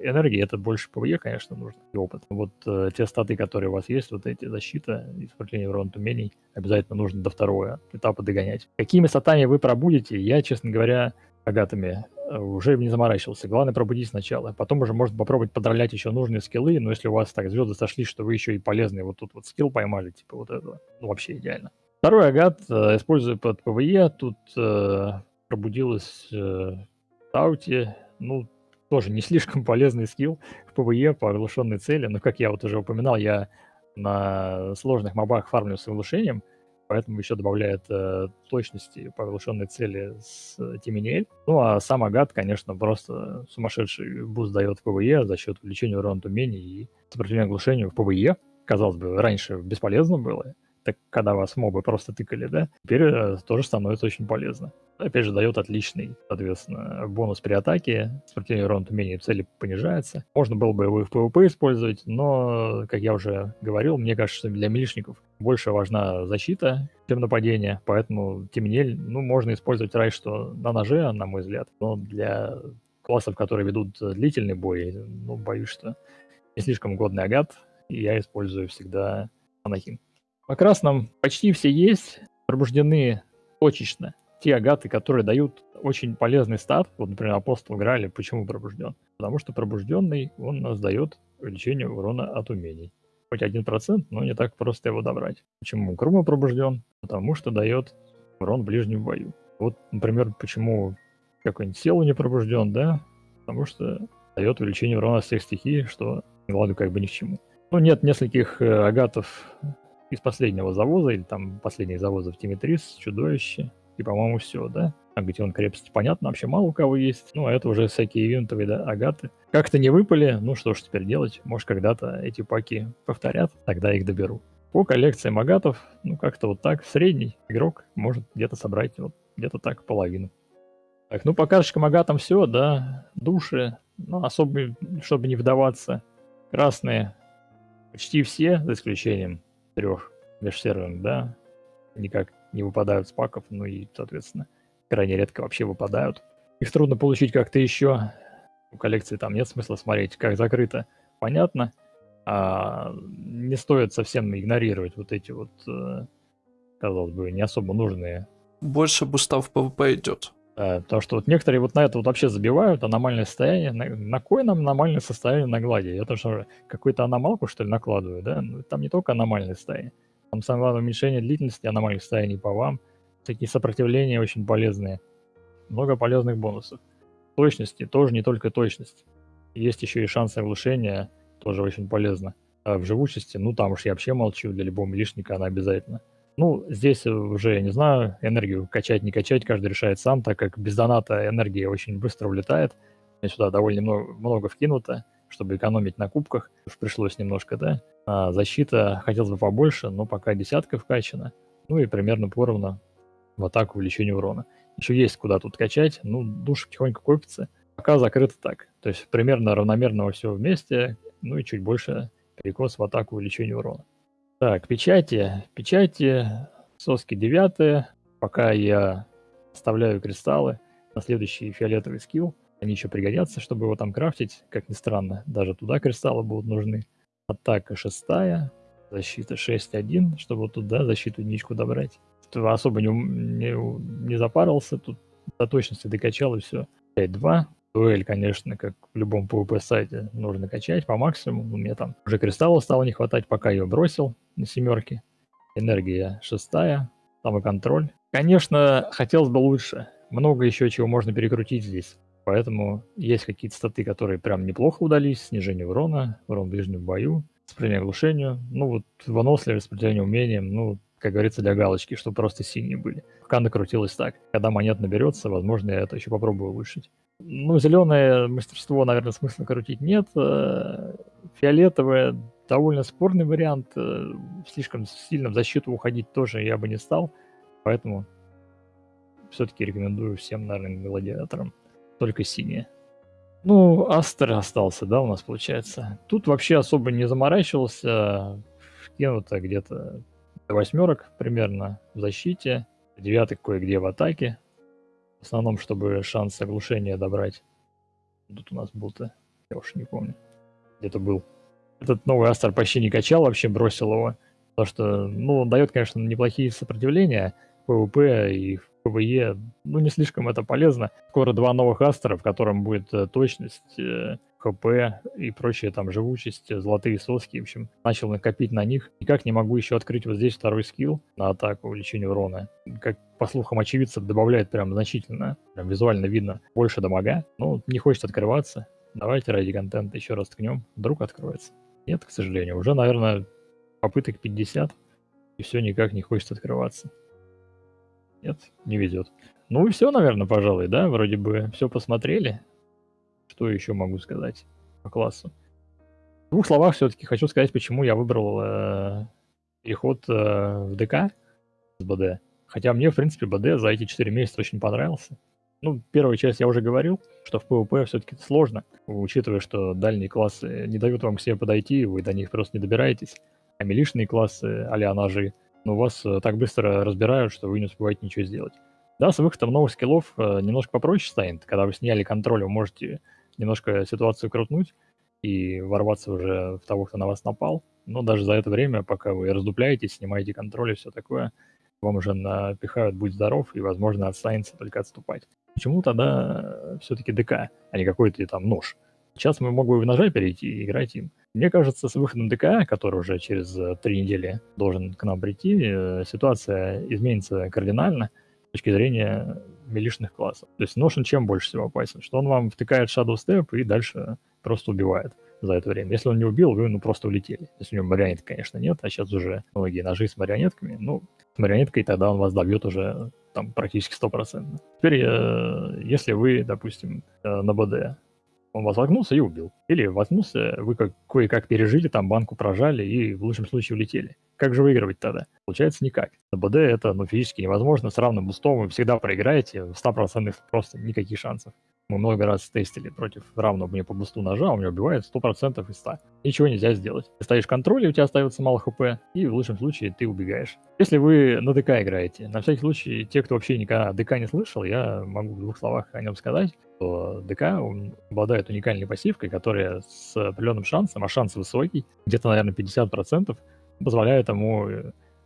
энергии, это больше ПВЕ, конечно, нужно, и опыт. Вот э, те статы, которые у вас есть, вот эти защита и сопротивление урона умений, обязательно нужно до второго этапа догонять. Какими статами вы пробудете, я, честно говоря, агатами э, уже не заморачивался. Главное пробудить сначала. Потом уже можно попробовать подролять еще нужные скиллы, но если у вас так звезды сошли, что вы еще и полезный вот тут вот скилл поймали, типа вот этого, ну вообще идеально. Второй агат э, использую под PvE. Тут э, пробудилась э, Таути. Ну, тоже не слишком полезный скилл в PvE по оглушенной цели. Но, как я вот уже упоминал, я на сложных мобах фармлю с оглушением, поэтому еще добавляет э, точности по оглушенной цели с э, Тиминель. Ну, а сам агат, конечно, просто сумасшедший буст дает в PvE за счет увеличения урона умений и сопротивления оглушению в PvE. Казалось бы, раньше бесполезно было, так, когда вас мобы просто тыкали, да, теперь э, тоже становится очень полезно. Опять же, дает отличный, соответственно, бонус при атаке, сопротивление урона умения цели понижается. Можно было бы его и в PvP использовать, но, как я уже говорил, мне кажется, что для милишников больше важна защита, чем нападение, поэтому темнель, ну, можно использовать раньше, что на ноже, на мой взгляд, но для классов, которые ведут длительный бой, ну, боюсь, что не слишком годный агат, и я использую всегда Анахим. По красным почти все есть, пробуждены точечно. Те агаты, которые дают очень полезный стат, вот, например, Апостол Грали, почему пробужден? Потому что пробужденный, он нас дает увеличение урона от умений. Хоть один процент, но не так просто его добрать. Почему Крума пробужден? Потому что дает урон в ближнем бою. Вот, например, почему какой-нибудь Селу не пробужден, да? Потому что дает увеличение урона всех стихий, что Гладу как бы ни к чему. Ну, нет нескольких э, агатов из последнего завоза, или там последних завозов Тимитрис, Чудовище, и, по-моему, все, да? А где он крепости, понятно, вообще мало у кого есть. Ну, а это уже всякие ивентовые, да, агаты. Как-то не выпали, ну что ж теперь делать? Может, когда-то эти паки повторят, тогда их доберу. По коллекциям агатов, ну, как-то вот так, средний игрок может где-то собрать вот где-то так половину. Так, ну, по карточкам агатам все, да, души, ну, особо, чтобы не вдаваться. Красные почти все, за исключением трех межсерверных, да, никак не выпадают с паков, ну и, соответственно, крайне редко вообще выпадают. Их трудно получить как-то еще. У коллекции там нет смысла смотреть, как закрыто. Понятно. А не стоит совсем игнорировать вот эти вот, э, казалось бы, не особо нужные. Больше бустов PvP идет. Да, потому что вот некоторые вот на это вот вообще забивают, аномальное состояние. На, на кой нам аномальное состояние на глади? Я тоже какую-то аномалку, что ли, накладываю, да? Ну, там не только аномальное состояние. Там самое главное уменьшение длительности аномальных состояний по вам. Такие сопротивления очень полезные. Много полезных бонусов. Точности тоже не только точность. Есть еще и шанс оглушения, тоже очень полезно. А в живучести, ну там уж я вообще молчу, для любого милишника она обязательно. Ну, здесь уже, я не знаю, энергию качать, не качать, каждый решает сам, так как без доната энергия очень быстро улетает. Мне сюда довольно много, много вкинуто, чтобы экономить на кубках. Уж пришлось немножко, да. А защита хотелось бы побольше, но пока десятка вкачана. Ну и примерно поровну в атаку увеличение урона. Еще есть куда тут качать, ну, душ потихоньку копится. Пока закрыто так. То есть примерно равномерно все вместе, ну и чуть больше перекос в атаку увеличение урона. Так, печати. Печати, соски девятые. Пока я оставляю кристаллы. на следующий фиолетовый скилл. Они еще пригодятся, чтобы его там крафтить, как ни странно. Даже туда кристаллы будут нужны. Атака шестая, защита 6-1, чтобы туда защиту единичку добрать. Тут особо не, не, не запарился, тут до точности докачал и все. 5-2. Дуэль, конечно, как в любом PvP сайте, нужно качать по максимуму. Мне там уже кристалла стало не хватать, пока ее бросил на семерке. Энергия шестая, там и контроль. Конечно, хотелось бы лучше. Много еще чего можно перекрутить здесь. Поэтому есть какие-то статы, которые прям неплохо удались. Снижение урона, урон в ближнем бою, сопротивление оглушению. Ну вот выносливость, сопротивление умением, ну, как говорится, для галочки, чтобы просто синие были. Пока накрутилось так. Когда монет наберется, возможно, я это еще попробую улучшить. Ну, зеленое мастерство, наверное, смысла крутить нет. Э, фиолетовое довольно спорный вариант. Э, слишком сильно в защиту уходить тоже я бы не стал. Поэтому все-таки рекомендую всем, наверное, гладиаторам только синие. Ну, Астер остался, да, у нас получается. Тут вообще особо не заморачивался. Вкинуто где-то до восьмерок примерно в защите. Девяток кое-где в атаке. В основном, чтобы шанс оглушения добрать. Тут у нас был-то, я уж не помню. Где-то был. Этот новый Астер почти не качал, вообще бросил его. Потому что, ну, он дает, конечно, неплохие сопротивления PvP и PvE, ну, не слишком это полезно. Скоро два новых Астера, в котором будет э, точность, э, ХП и прочие там живучесть, э, золотые соски, в общем, начал накопить на них. Никак не могу еще открыть вот здесь второй скилл на атаку, увеличение урона. Как по слухам очевидцев добавляет прям значительно, прям визуально видно больше дамага. Ну, не хочет открываться. Давайте ради контента еще раз ткнем, вдруг откроется. Нет, к сожалению, уже, наверное, попыток 50, и все никак не хочет открываться. Нет, не везет. Ну и все, наверное, пожалуй, да? Вроде бы все посмотрели. Что еще могу сказать по классу? В двух словах все-таки хочу сказать, почему я выбрал э, переход э, в ДК с БД. Хотя мне, в принципе, БД за эти 4 месяца очень понравился. Ну, первую часть я уже говорил, что в PvP все-таки сложно, учитывая, что дальние классы не дают вам к себе подойти, вы до них просто не добираетесь. А милишные классы, а ножи, но вас э, так быстро разбирают, что вы не успеваете ничего сделать. Да, с выходом новых скиллов э, немножко попроще станет. Когда вы сняли контроль, вы можете немножко ситуацию крутнуть и ворваться уже в того, кто на вас напал. Но даже за это время, пока вы раздупляетесь, снимаете контроль и все такое, вам уже напихают «Будь здоров» и, возможно, останется только отступать. Почему тогда все-таки ДК, а не какой-то там нож? Сейчас мы могли бы в ножа перейти и играть им. Мне кажется, с выходом ДК, который уже через э, три недели должен к нам прийти, э, ситуация изменится кардинально с точки зрения милишных классов. То есть Notion чем больше всего опасен? Что он вам втыкает Shadow Step и дальше просто убивает за это время. Если он не убил, вы ну просто улетели. Если у него марионеток, конечно, нет, а сейчас уже многие ножи с марионетками. Ну, марионеткой тогда он вас добьет уже там практически стопроцентно. Теперь, э, если вы, допустим, на БД он вас воткнулся и убил. Или воткнулся, вы как, кое-как пережили, там банку прожали и в лучшем случае улетели. Как же выигрывать тогда? Получается никак. На БД это ну, физически невозможно. С равным бустом вы всегда проиграете. В 100% просто никаких шансов. Мы много раз тестили против равного мне по бусту ножа, он меня убивает 100% из 100. Ничего нельзя сделать. Ты ставишь контроль, и у тебя остается мало хп, и в лучшем случае ты убегаешь. Если вы на ДК играете, на всякий случай, те, кто вообще никогда ДК не слышал, я могу в двух словах о нем сказать, что ДК обладает уникальной пассивкой, которая с определенным шансом, а шанс высокий, где-то, наверное, 50%, позволяет ему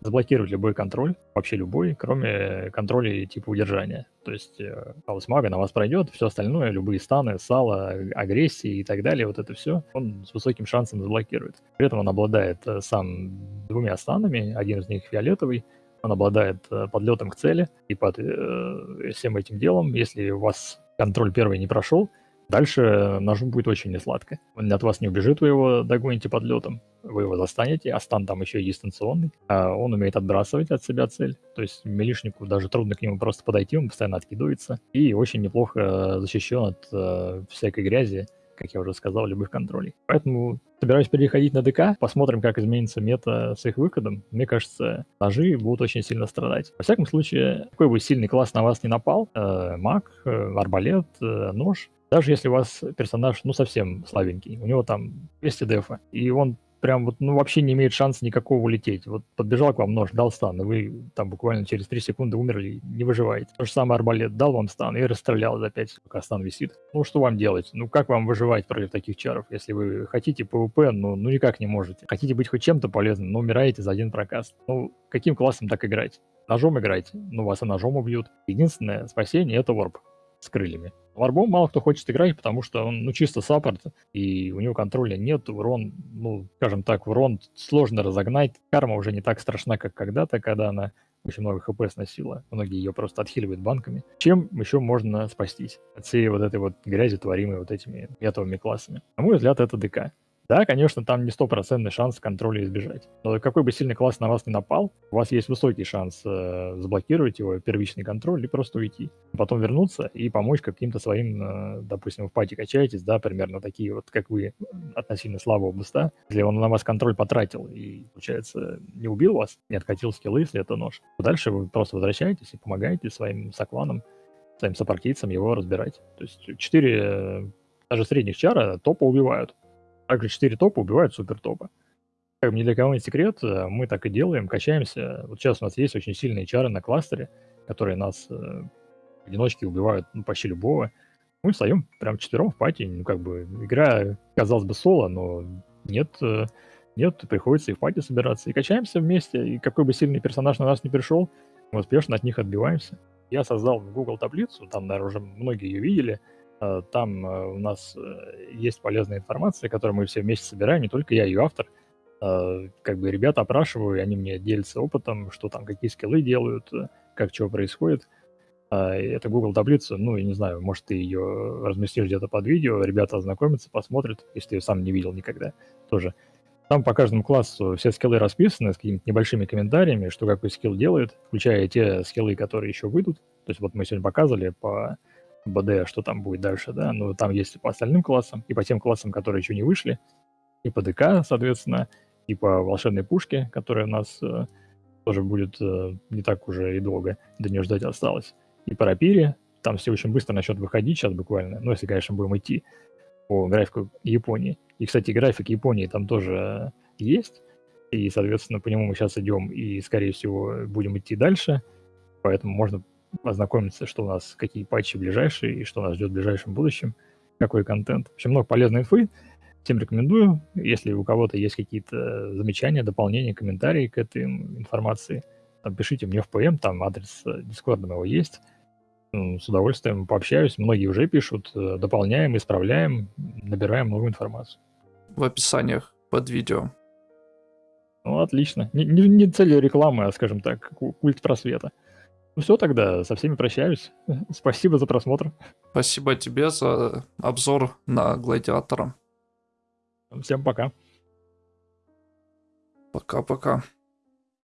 заблокировать любой контроль, вообще любой, кроме контроля типа удержания. То есть э, хаос мага на вас пройдет, все остальное, любые станы, сало, агрессии и так далее, вот это все, он с высоким шансом заблокирует. При этом он обладает э, сам двумя станами, один из них фиолетовый, он обладает э, подлетом к цели, и под э, всем этим делом, если у вас контроль первый не прошел, Дальше ножу будет очень несладко. Он от вас не убежит, вы его догоните под летом, вы его застанете, а стан там еще и дистанционный. А он умеет отбрасывать от себя цель, то есть милишнику даже трудно к нему просто подойти, он постоянно откидывается. И очень неплохо защищен от э, всякой грязи, как я уже сказал, любых контролей. Поэтому собираюсь переходить на ДК, посмотрим, как изменится мета с их выходом. Мне кажется, ножи будут очень сильно страдать. Во всяком случае, какой бы сильный класс на вас не напал, э, маг, э, арбалет, э, нож, даже если у вас персонаж, ну, совсем слабенький, у него там 200 дефа, и он прям вот, ну, вообще не имеет шанса никакого улететь. Вот подбежал к вам нож, дал стан, и вы там буквально через 3 секунды умерли, не выживаете. То же самое арбалет, дал вам стан и расстрелял за 5, пока стан висит. Ну, что вам делать? Ну, как вам выживать против таких чаров? Если вы хотите PvP, ну, ну никак не можете. Хотите быть хоть чем-то полезным, но умираете за один прокаст. Ну, каким классом так играть? Ножом играйте, ну, вас и ножом убьют. Единственное спасение — это ворп с крыльями. Варбом мало кто хочет играть, потому что он, ну, чисто саппорт, и у него контроля нет, урон, ну, скажем так, урон сложно разогнать. Карма уже не так страшна, как когда-то, когда она очень много хп сносила. Многие ее просто отхиливают банками. Чем еще можно спастись от всей вот этой вот грязи, творимой вот этими метовыми классами? На мой взгляд, это ДК. Да, конечно, там не стопроцентный шанс контроля избежать. Но какой бы сильный класс на вас не напал, у вас есть высокий шанс э, заблокировать его первичный контроль и просто уйти. Потом вернуться и помочь каким-то своим, э, допустим, в пати качаетесь, да, примерно такие вот, как вы, относительно слабого буста. Если он на вас контроль потратил и, получается, не убил вас, не откатил скиллы, если это нож, то дальше вы просто возвращаетесь и помогаете своим сокланам, своим сопартийцам его разбирать. То есть четыре э, даже средних чара топа убивают. Также 4 топа убивают супер топа. Как ни для кого не секрет, э, мы так и делаем, качаемся. Вот сейчас у нас есть очень сильные чары на кластере, которые нас э, одиночки убивают ну, почти любого. Мы встаем прям четвером в пати, ну как бы игра, казалось бы, соло, но нет, э, нет, приходится и в пати собираться. И качаемся вместе, и какой бы сильный персонаж на нас не пришел, мы успешно от них отбиваемся. Я создал в Google таблицу, там, наверное, уже многие ее видели, там э, у нас э, есть полезная информация, которую мы все вместе собираем, не только я, ее автор. Как бы ребята опрашиваю, они мне делятся опытом, что там, какие скиллы делают, как чего происходит. Это Google таблица, ну, я не знаю, может, ты ее разместишь где-то под видео, ребята ознакомятся, посмотрят, если ты ее сам не видел никогда тоже. Там по каждому классу все скиллы расписаны с какими-то небольшими комментариями, что какой скилл делает, включая те скиллы, которые еще выйдут. То есть вот мы сегодня показывали по БД, что там будет дальше, да, но там есть по остальным классам, и по тем классам, которые еще не вышли, и по ДК, соответственно, и по волшебной пушке, которая у нас э, тоже будет э, не так уже и долго до нее ждать осталось. И по рапире, там все очень быстро начнет выходить сейчас буквально, ну, если, конечно, будем идти по графику Японии. И, кстати, график Японии там тоже есть, и, соответственно, по нему мы сейчас идем и, скорее всего, будем идти дальше, поэтому можно ознакомиться, что у нас, какие патчи ближайшие и что нас ждет в ближайшем будущем, какой контент. В общем, много полезной инфы. Всем рекомендую. Если у кого-то есть какие-то замечания, дополнения, комментарии к этой информации, пишите мне в ПМ, там адрес Дискорда моего есть. С удовольствием пообщаюсь. Многие уже пишут, э, дополняем, исправляем, набираем новую информацию. В описаниях под видео. Ну, отлично. Не, не, не целью рекламы, а, скажем так, культ просвета. Ну все тогда, со всеми прощаюсь. (laughs) Спасибо за просмотр. Спасибо тебе за обзор на Гладиатора. Всем пока. Пока-пока.